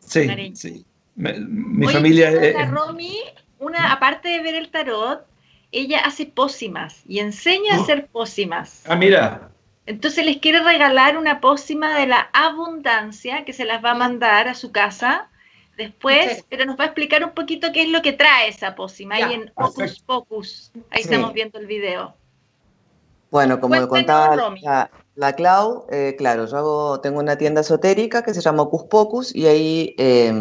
Speaker 4: sí,
Speaker 2: cariño.
Speaker 4: sí. Me- mi
Speaker 2: Oye,
Speaker 4: familia
Speaker 2: pero
Speaker 4: es...
Speaker 2: la Romy, una, aparte de ver el tarot, ella hace pócimas y enseña a
Speaker 4: Oh.
Speaker 2: hacer pócimas.
Speaker 4: Ah, mira.
Speaker 2: Entonces les quiere regalar una pócima de la abundancia que se las va a mandar a su casa después,
Speaker 3: Sí.
Speaker 2: pero nos va a explicar un poquito qué es lo que trae esa pócima
Speaker 3: Ya,
Speaker 2: ahí en Hocus. Pocus. Ahí
Speaker 5: Sí.
Speaker 2: estamos viendo el video.
Speaker 5: Bueno, como
Speaker 2: Cuéntanos,
Speaker 5: contaba
Speaker 2: Romy.
Speaker 5: la, la Clau, eh, claro, yo hago, tengo una tienda esotérica que se llama Ocus Pocus y ahí eh,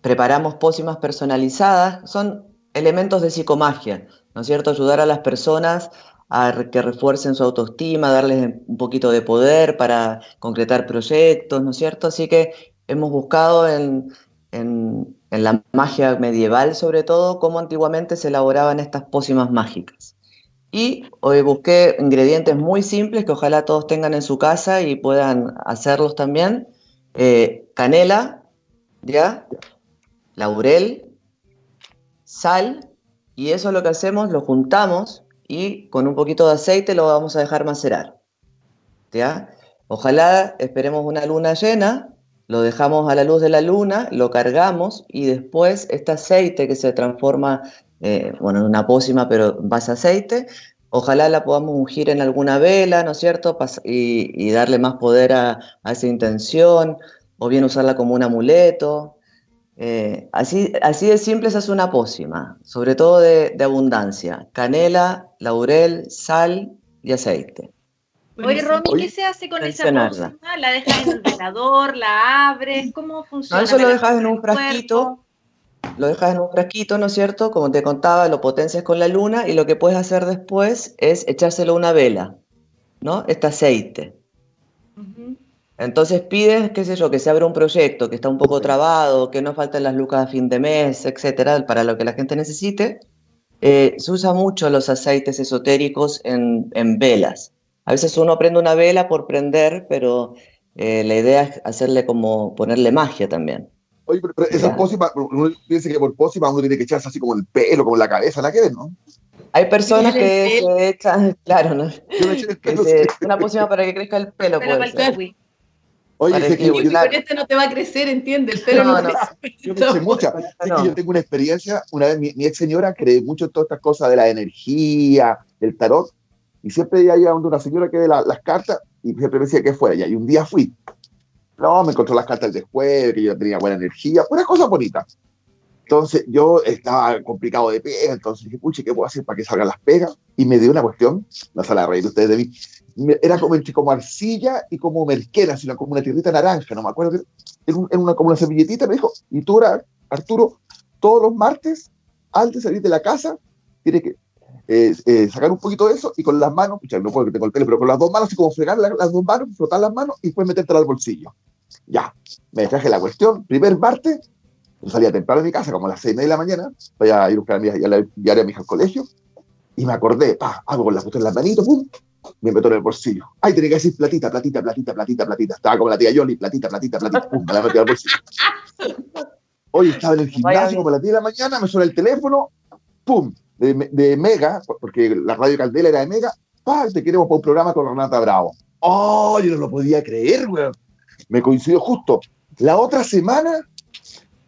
Speaker 5: preparamos pócimas personalizadas. Son elementos de psicomagia, ¿no es cierto? Ayudar a las personas a que refuercen su autoestima, darles un poquito de poder para concretar proyectos, ¿no es cierto? Así que hemos buscado en, en- en la magia medieval, sobre todo, cómo antiguamente se elaboraban estas pócimas mágicas. Y hoy busqué ingredientes muy simples que ojalá todos tengan en su casa y puedan hacerlos también. Eh, canela, ¿ya? Laurel, sal, y eso lo que hacemos, lo juntamos y con un poquito de aceite lo vamos a dejar macerar. ¿Ya? Ojalá esperemos una luna llena, lo dejamos a la luz de la luna, lo cargamos y después este aceite que se transforma eh, bueno, en una pócima, pero en base a aceite. Ojalá la podamos ungir en alguna vela, ¿no es cierto? Pas- y, y darle más poder a, a esa intención, o bien usarla como un amuleto. Eh, así, así de simple se hace una pócima, sobre todo de, de abundancia. Canela, laurel, sal y aceite.
Speaker 2: Oye, Romy, ¿qué se hace con esa pócima? ¿La dejas en el velador? ¿La abres? ¿Cómo funciona?
Speaker 5: No, eso lo
Speaker 2: ¿Me la
Speaker 5: dejas en un frasquito, lo dejas en un frasquito, ¿no es cierto? Como te contaba, lo potencias con la luna y lo que puedes hacer después es echárselo a una vela, ¿no? Este aceite. Entonces pides, qué sé yo, que se abra un proyecto que está un poco trabado, que no faltan las lucas a fin de mes, etcétera, para lo que la gente necesite. Eh, se usa mucho los aceites esotéricos en, en velas. A veces uno prende una vela por prender, pero eh, la idea es hacerle como ponerle magia también.
Speaker 1: Oye, pero, pero esas
Speaker 5: Ya.
Speaker 1: pócimas, uno piensa que por pócimas uno tiene que echarse así como el pelo, como la cabeza, nada que ver, ¿no?
Speaker 5: Hay personas que se echan, claro, ¿no?
Speaker 1: Yo me eché el
Speaker 5: Que
Speaker 1: pelo,
Speaker 5: se-
Speaker 1: sí.
Speaker 5: una pócima para que crezca el pelo,
Speaker 2: Pero
Speaker 5: puede
Speaker 2: para el.
Speaker 1: Oye,
Speaker 5: el
Speaker 1: que yo,
Speaker 3: Y con este no te va a crecer, ¿entiendes? El pelo
Speaker 5: No,
Speaker 3: no,
Speaker 5: no.
Speaker 1: yo mucha.
Speaker 5: No.
Speaker 1: Sé que yo tengo una experiencia, una vez mi, mi ex señora cree mucho en todas estas cosas de la energía, del tarot, y siempre ella iba donde una señora que ve la- las cartas y siempre me decía que fuera. Y un día fui. No, me encontró las cartas del jueves, que yo tenía buena energía, puras cosas bonitas. Entonces yo estaba complicado de pega, entonces dije, puche, ¿qué puedo hacer para que salgan las pegas? Y me dio una cuestión, no se la reír ustedes de mí, era como entre como arcilla y como merquera, sino como una tierrita naranja, no me acuerdo, era, era una, como una servilletita, me dijo, y tú, Ar- Arturo, todos los martes, antes de salir de la casa, tienes que eh, eh, sacar un poquito de eso y con las manos, pucha, no puedo que tengo el pelo, pero con las dos manos, así como fregar la- las dos manos, frotar las manos y después metértela al bolsillo. Ya, me traje la cuestión, primer martes, yo salía temprano de mi casa, como a las seis y media de la mañana, voy a ir a buscar a mi hija, llevaré a mi hija al colegio, y me acordé, pa, hago con la cuestión en las manitos, pum, me meto en el bolsillo. Ay, tenía que decir platita, platita, platita, platita, platita. Estaba como la tía Yoli, platita, platita, platita, pum, me la metí al bolsillo. Hoy estaba en el gimnasio como a las 10 de la mañana, me suena el teléfono, pum, de, de Mega, porque la radio Caldela era de Mega, pa, te queremos para un programa con Renata Bravo. Oh, yo no lo podía creer, weón. Me coincidió justo. La otra semana,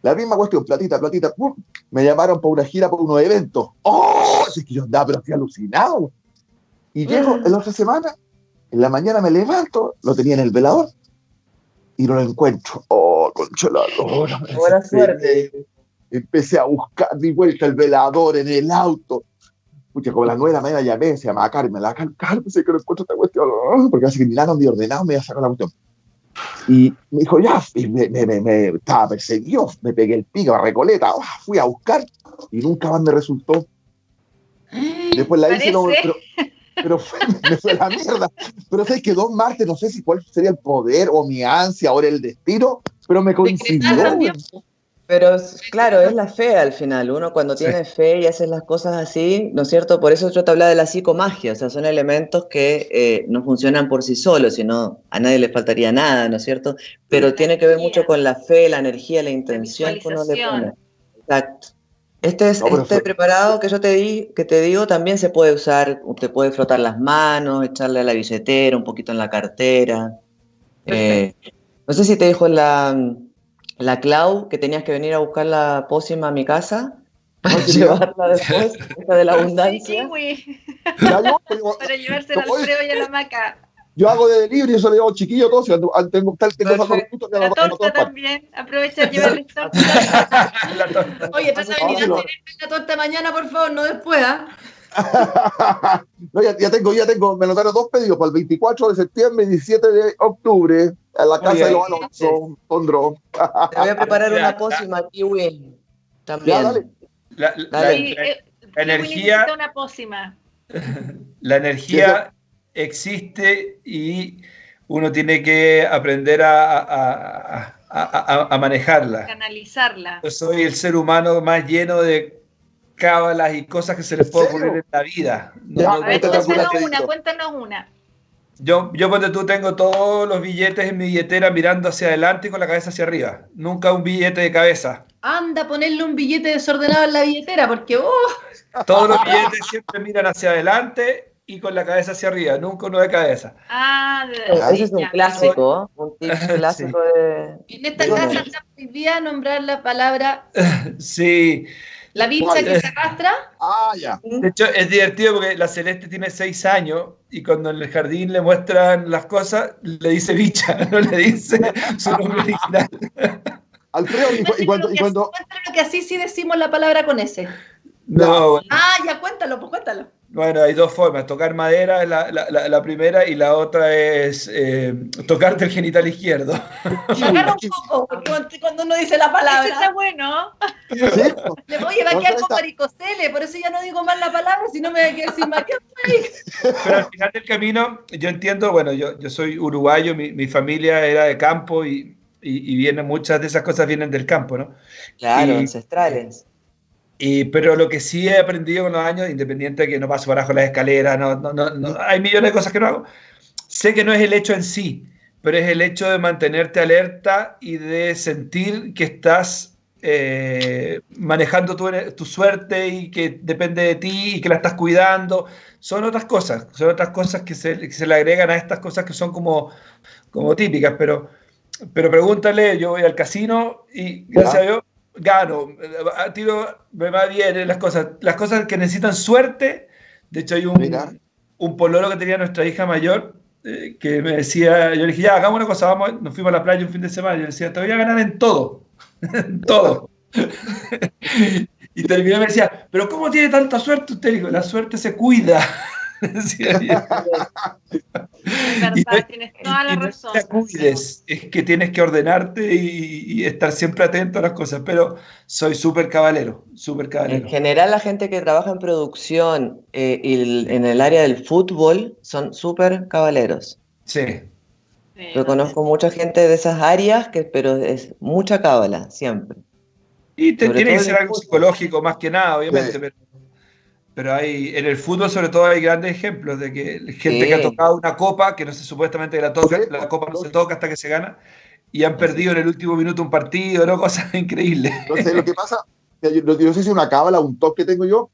Speaker 1: la misma cuestión, platita, platita, pum, me llamaron para una gira, para unos eventos. ¡Oh! Es que yo andaba, pero estoy alucinado. Y llego en la otra semana, en la mañana me levanto, lo tenía en el velador y no lo encuentro. ¡Oh, concha la lora! me
Speaker 5: Buena
Speaker 1: desesperé.
Speaker 5: suerte.
Speaker 1: Empecé a buscar, di vuelta el velador en el auto. Pucha, como a las nueve de la mañana llamé, se llamaba Carmen, la Carmen, Carmen, sé que no encuentro esta cuestión, ¡oh! porque hace que ni nada ni ordenado me iba a sacar la cuestión. Y me dijo, ya, y me, me, me, me- estaba perseguido, me pegué el pico a Recoleta, ¡ah! fui a buscar y nunca más me resultó. Después la hice, no, pero, pero fue, me fue la mierda. Pero sabes que dos martes, no sé si cuál sería el poder o mi ansia o el destino, pero me coincidió.
Speaker 5: Pero claro, es la fe al final. Uno cuando tiene fe y hace las cosas así, ¿no es cierto? Por eso yo te hablaba de la psicomagia, o sea, son elementos que eh, no funcionan por sí solos, sino a nadie le faltaría nada, ¿no es cierto? Pero tiene que ver mucho con la fe, la energía, la intención que uno le pone. Exacto. Este, es,
Speaker 1: No,
Speaker 5: este
Speaker 1: fue-
Speaker 5: preparado que yo te di, que te digo, también se puede usar, te puede frotar las manos, echarle a la billetera, un poquito en la cartera. Eh, no sé si te dijo la, la Clau que tenías que venir a buscar la pócima a mi casa para
Speaker 1: sí,
Speaker 5: llevarla después, esa de la
Speaker 2: Sí,
Speaker 5: abundancia.
Speaker 2: kiwi,
Speaker 1: Ya yo, pero-
Speaker 2: para llevársela al. Alfredo y a la maca.
Speaker 1: yo hago de delivery, eso le digo chiquillo todo, si tengo tal tengo
Speaker 5: Perfecto.
Speaker 1: minutos que
Speaker 2: La
Speaker 1: ando
Speaker 2: torta también. Aprovecha llevarle torta.
Speaker 4: La torta.
Speaker 3: Oye, de
Speaker 1: No,
Speaker 3: venir
Speaker 1: sí,
Speaker 3: a tener la torta mañana, por favor, no después, ¿ah?
Speaker 1: No, ya, ya tengo, ya tengo, me notaron dos pedidos para el 24 de septiembre y 17 de octubre en la casa
Speaker 4: Oye,
Speaker 1: de los Alonso, Tondro.
Speaker 5: Te voy a preparar
Speaker 4: Ya,
Speaker 5: una
Speaker 4: ya.
Speaker 5: pócima kiwi
Speaker 1: Ya,
Speaker 5: también.
Speaker 1: dale.
Speaker 4: La, la-
Speaker 5: Dale.
Speaker 2: Sí,
Speaker 4: la-
Speaker 2: eh,
Speaker 4: energía-
Speaker 2: una pócima.
Speaker 4: la energía existe y uno tiene que aprender a, a- a- a- a- a manejarla.
Speaker 2: Canalizarla.
Speaker 4: Yo soy el ser humano más lleno de cábalas y cosas que se le
Speaker 1: ¿En
Speaker 4: puede ocurrir en la vida. No-
Speaker 1: Ya,
Speaker 4: no-
Speaker 2: A ver,
Speaker 1: cuéntanos una,
Speaker 2: cuéntanos una, cuéntanos una.
Speaker 4: Yo, yo cuando tú tengo todos los billetes en mi billetera mirando hacia adelante y con la cabeza hacia arriba. Nunca un billete de cabeza.
Speaker 3: Anda a ponerle un billete desordenado en la billetera, porque, oh,
Speaker 4: Todos los billetes siempre miran hacia adelante y con la cabeza hacia arriba. Nunca uno de cabeza.
Speaker 2: Ah,
Speaker 5: Ese es un clásico, un tip clásico de...
Speaker 3: en esta
Speaker 1: Bueno.
Speaker 3: casa está prohibida nombrar la palabra
Speaker 4: Sí.
Speaker 3: La bicha que se arrastra.
Speaker 1: Ah, ya.
Speaker 4: De hecho, es divertido porque la Celeste tiene seis años y cuando en el jardín le muestran las cosas, le dice bicha, no le dice su nombre original.
Speaker 1: Alfredo, y, cu- y cuando, y cuando,
Speaker 3: Cuéntalo que así sí decimos la palabra con ese.
Speaker 4: No, bueno,
Speaker 3: Ah, ya cuéntalo, pues cuéntalo.
Speaker 4: Bueno, hay dos formas. Tocar madera es la, la- la- la primera y la otra es eh, tocarte el genital izquierdo.
Speaker 3: Agarra un poco, porque cuando- uno dice la
Speaker 2: Ese está
Speaker 3: palabra,
Speaker 2: bueno.
Speaker 1: sí,
Speaker 3: le voy a quedar con varicocele, por eso ya no digo más la palabra, si no me voy a quedar sin marcar.
Speaker 4: Pero al final del camino, yo entiendo, bueno, yo, yo soy uruguayo, mi, mi familia era de campo y, y, y vienen muchas de esas cosas vienen del campo, ¿no?
Speaker 5: Claro,
Speaker 4: Y-
Speaker 5: ancestrales.
Speaker 4: Y, pero lo que sí he aprendido con los años, independiente de que no paso por abajo las escaleras, no, no, no, no- hay millones de cosas que no hago, sé que no es el hecho en sí, pero es el hecho de mantenerte alerta y de sentir que estás eh, manejando tu, tu, suerte y que depende de ti y que la estás cuidando. Son otras cosas, son otras cosas que se, que se le agregan a estas cosas que son como, como típicas, pero, pero pregúntale, yo voy al casino y gracias a Dios gano, tiro, me va bien eh, las cosas. Las cosas que necesitan suerte, de hecho hay un, un pololo que tenía nuestra hija mayor eh, que me decía, yo le dije, ya, hagamos una cosa, vamos, nos fuimos a la playa un fin de semana, yo le decía, te voy a ganar en todo, en todo. y terminó y me decía, pero ¿cómo tiene tanta suerte usted? Dijo, la suerte se cuida.
Speaker 2: es verdad, tienes toda la razón.
Speaker 4: te cuides, es que tienes que ordenarte y, estar siempre atento a las cosas, pero soy súper cabalero, súper cabalero.
Speaker 5: En general la gente que trabaja en producción eh, y en el área del fútbol son súper cabaleros.
Speaker 4: Sí.
Speaker 5: Yo conozco mucha gente de esas áreas, que, pero es mucha cábala, siempre.
Speaker 4: Y te, tiene que ser algo psicológico más que nada, obviamente, pero pero hay, en el fútbol sobre todo hay grandes ejemplos de que gente que ha tocado una copa, que no sé supuestamente la toca, la copa no se toca hasta que se gana, y han perdido en el último minuto un partido, ¿no? Cosas increíbles.
Speaker 1: No sé, lo que pasa, yo, no sé si es una cábala o un toque que tengo yo,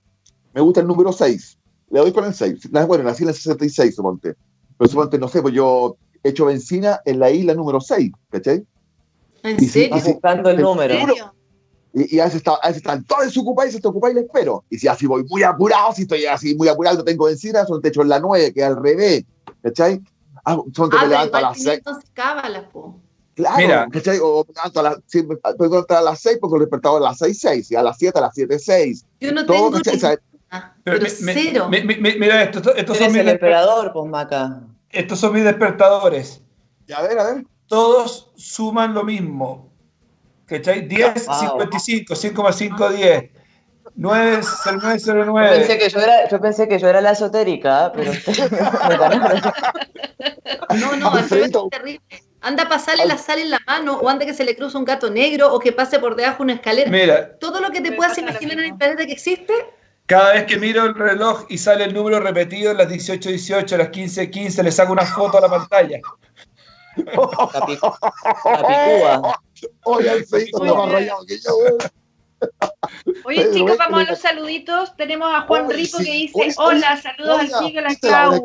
Speaker 1: me gusta el número 6. Le doy con el 6. Bueno, nací en el 66, suponte. Pero suponte, no sé, pues yo he hecho benzina en la isla número 6, ¿cachai?
Speaker 3: ¿En serio?
Speaker 5: buscando el número.
Speaker 1: Y, a, veces está, a veces están todos desocupados y se te ocupa y le espero. Y si así voy muy apurado, si estoy así muy apurado, no tengo benzina, son techo en la 9, que al revés. ¿Cachai?
Speaker 3: Ah, son te ah, levanto a las 6. cábalas, po.
Speaker 1: Claro, Mira. ¿cachai? O me levanto a las, sí, puedo a las 6 porque el despertador a las 6, 6, y a las 7, a las 7, 6.
Speaker 3: Yo no Todo, tengo... ¿cachai? Ah, pero, pero me, cero.
Speaker 4: Me, mira esto, estos son
Speaker 5: mis el emperador, pues, Maca.
Speaker 4: Estos son mis despertadores.
Speaker 1: Y a ver, a ver.
Speaker 4: Todos suman lo mismo. ¿Cachai? 10, 55, 5 más 5, 10. 9, 909.
Speaker 5: Yo pensé que yo era, yo pensé que yo era la esotérica, pero
Speaker 3: No, no, es terrible. Anda a pasarle la sal en la mano, o anda que se le cruza un gato negro, o que pase por debajo una escalera.
Speaker 4: Mira.
Speaker 3: Todo lo que te puedas imaginar en el planeta que existe.
Speaker 4: Cada vez que miro el reloj y sale el número repetido, las 18, 18, las 15, 15, le saco una foto a la pantalla.
Speaker 5: Capicúa.
Speaker 1: Oye, Alfredito está más rayado que yo,
Speaker 2: Oye, chicos, vamos a los saluditos. Tenemos a Juan Rico que dice: Hola, saludos al chico, la Clau.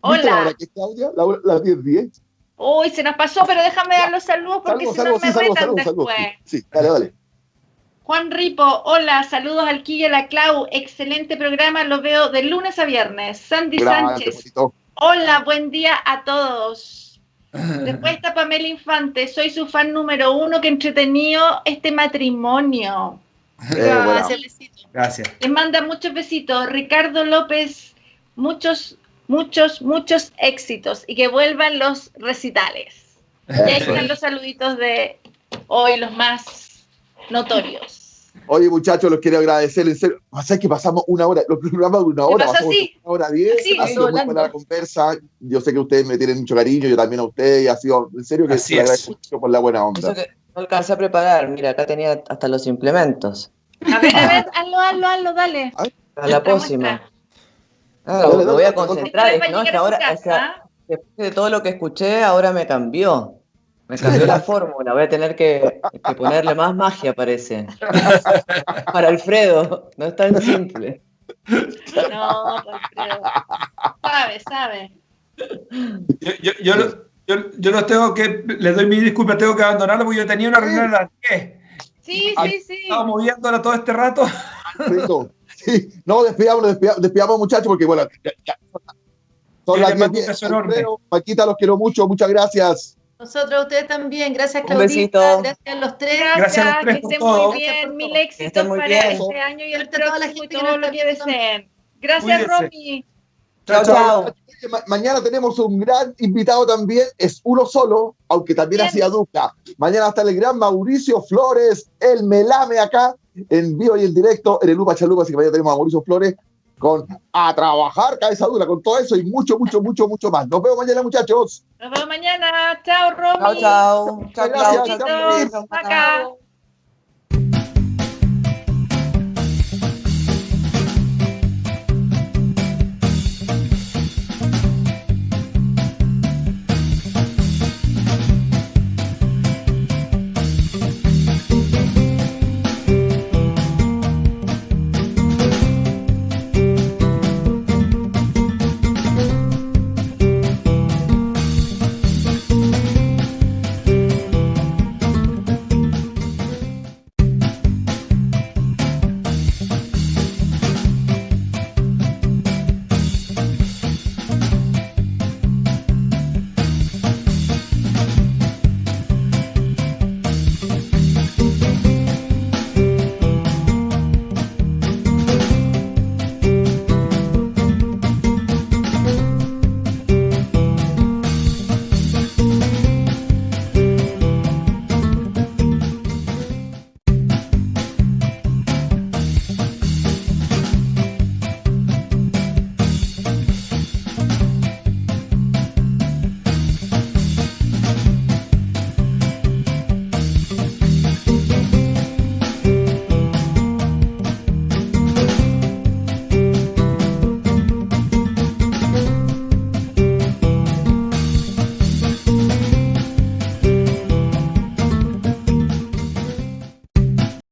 Speaker 2: Hola.
Speaker 1: ¿Qué, Claudia? Las 10, 10.
Speaker 2: Uy, se nos pasó, pero déjame dar los saludos porque si no me retan después.
Speaker 1: Sí, dale, dale.
Speaker 2: Juan Ripo, hola, saludos al Quilla la Clau, excelente programa, lo veo de lunes a viernes. Sandy Sánchez, hola, buen día a todos. Después está Pamela Infante, soy su fan número uno, que entretenido este matrimonio.
Speaker 4: Eh, Gracias.
Speaker 2: Les manda muchos besitos. Ricardo López, muchos, muchos, muchos éxitos y que vuelvan los recitales. Y ahí están los saluditos de hoy, los más notorios.
Speaker 1: Oye, muchachos, los quiero agradecer, en serio. Pasa que pasamos una hora, los programas de una hora, pasamos una hora diez, ha sido muy buena la conversa. Yo sé que ustedes me tienen mucho cariño, yo también a ustedes, y ha sido, en serio, que les agradezco mucho por la buena onda.
Speaker 5: Eso no alcancé a preparar, mira, acá tenía hasta los implementos.
Speaker 2: A ver, a ver, hazlo, hazlo, hazlo, dale.
Speaker 5: A la próxima. Ah, me voy a concentrar, no, es que ahora, después de todo lo que escuché, ahora me cambió. Me cambió la fórmula, voy a tener que, ponerle más magia, parece. Para Alfredo, no es tan simple.
Speaker 2: No, Alfredo. Sabe, sabe.
Speaker 4: Yo, yo, yo, yo, no tengo que, les doy mi disculpa, tengo que abandonarlo porque yo tenía una reunión a las 10.
Speaker 2: Sí, sí, sí.
Speaker 4: Estaba moviéndola todo este rato.
Speaker 1: Sí, no, despidamos, despidamos, muchachos, porque bueno, son las 10. Paquita, los quiero mucho, muchas gracias.
Speaker 3: Nosotros a ustedes también. Gracias, Claudita. Gracias a los tres.
Speaker 2: Gracias, a los tres que estén muy bien. Mil éxitos para este año y el próximo la gente todo lo que deseen. Gracias, Romy.
Speaker 1: Chao, chao. Mañana tenemos un gran invitado también, es uno solo, aunque también hacía dupla. Mañana está el gran Mauricio Flores, el melame acá, en vivo y en directo, en el Lupa Chalupa, así que mañana tenemos a Mauricio Flores con a trabajar cabeza dura, con todo eso y mucho, mucho, mucho, mucho más. Nos vemos mañana, muchachos.
Speaker 2: Nos vemos mañana. Chao, Romy.
Speaker 5: Chao, chao. Chao,
Speaker 1: chao. Chao, chao.